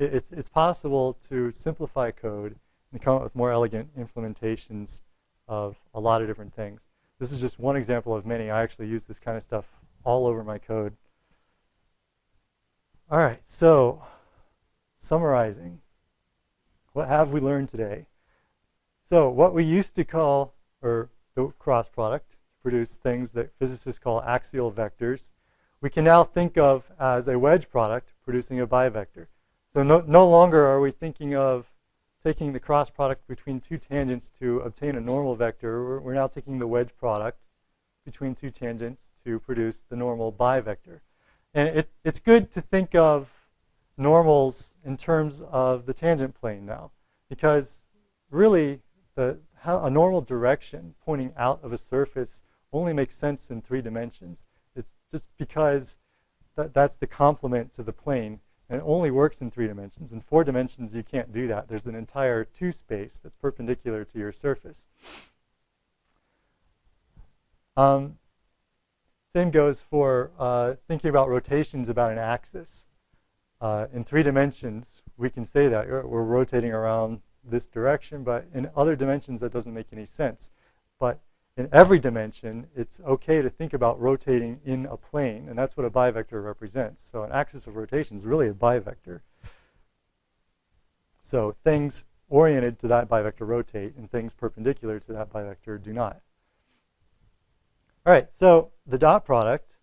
it, it's, it's possible to simplify code and come up with more elegant implementations of a lot of different things. This is just one example of many. I actually use this kind of stuff all over my code. All right, so summarizing, what have we learned today? So what we used to call, or the cross product, to produce things that physicists call axial vectors, we can now think of as a wedge product producing a bivector. So no, no longer are we thinking of taking the cross product between two tangents to obtain a normal vector. We're, now taking the wedge product between two tangents to produce the normal bivector. And it, it's good to think of normals in terms of the tangent plane now, because really the, how a normal direction pointing out of a surface only makes sense in three dimensions. It's just because that, that's the complement to the plane, and it only works in three dimensions. In four dimensions, you can't do that. There's an entire two space that's perpendicular to your surface. Um, same goes for uh, thinking about rotations about an axis. Uh, in three dimensions, we can say that we're rotating around this direction, but in other dimensions that doesn't make any sense. But in every dimension, it's okay to think about rotating in a plane, and that's what a bivector represents. So an axis of rotation is really a bivector. So things oriented to that bivector rotate, and things perpendicular to that bivector do not. All right, so the dot product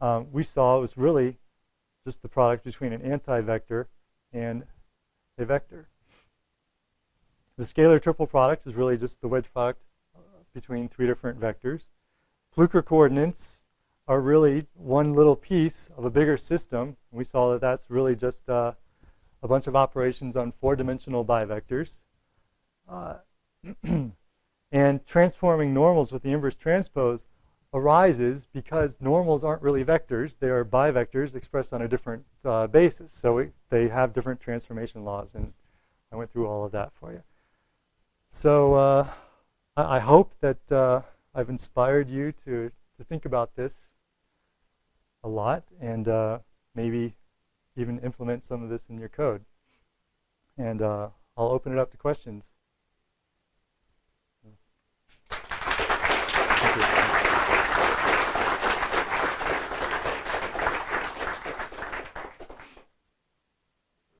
um, we saw was really just the product between an anti-vector and a vector. The scalar triple product is really just the wedge product between three different vectors. Plücker coordinates are really one little piece of a bigger system. We saw that that's really just uh, a bunch of operations on four-dimensional bivectors. Uh, and transforming normals with the inverse transpose arises because normals aren't really vectors. They are bivectors expressed on a different uh, basis. So they have different transformation laws, and I went through all of that for you. So uh, I, hope that uh, I've inspired you to, to think about this a lot and uh, maybe even implement some of this in your code. And uh, I'll open it up to questions.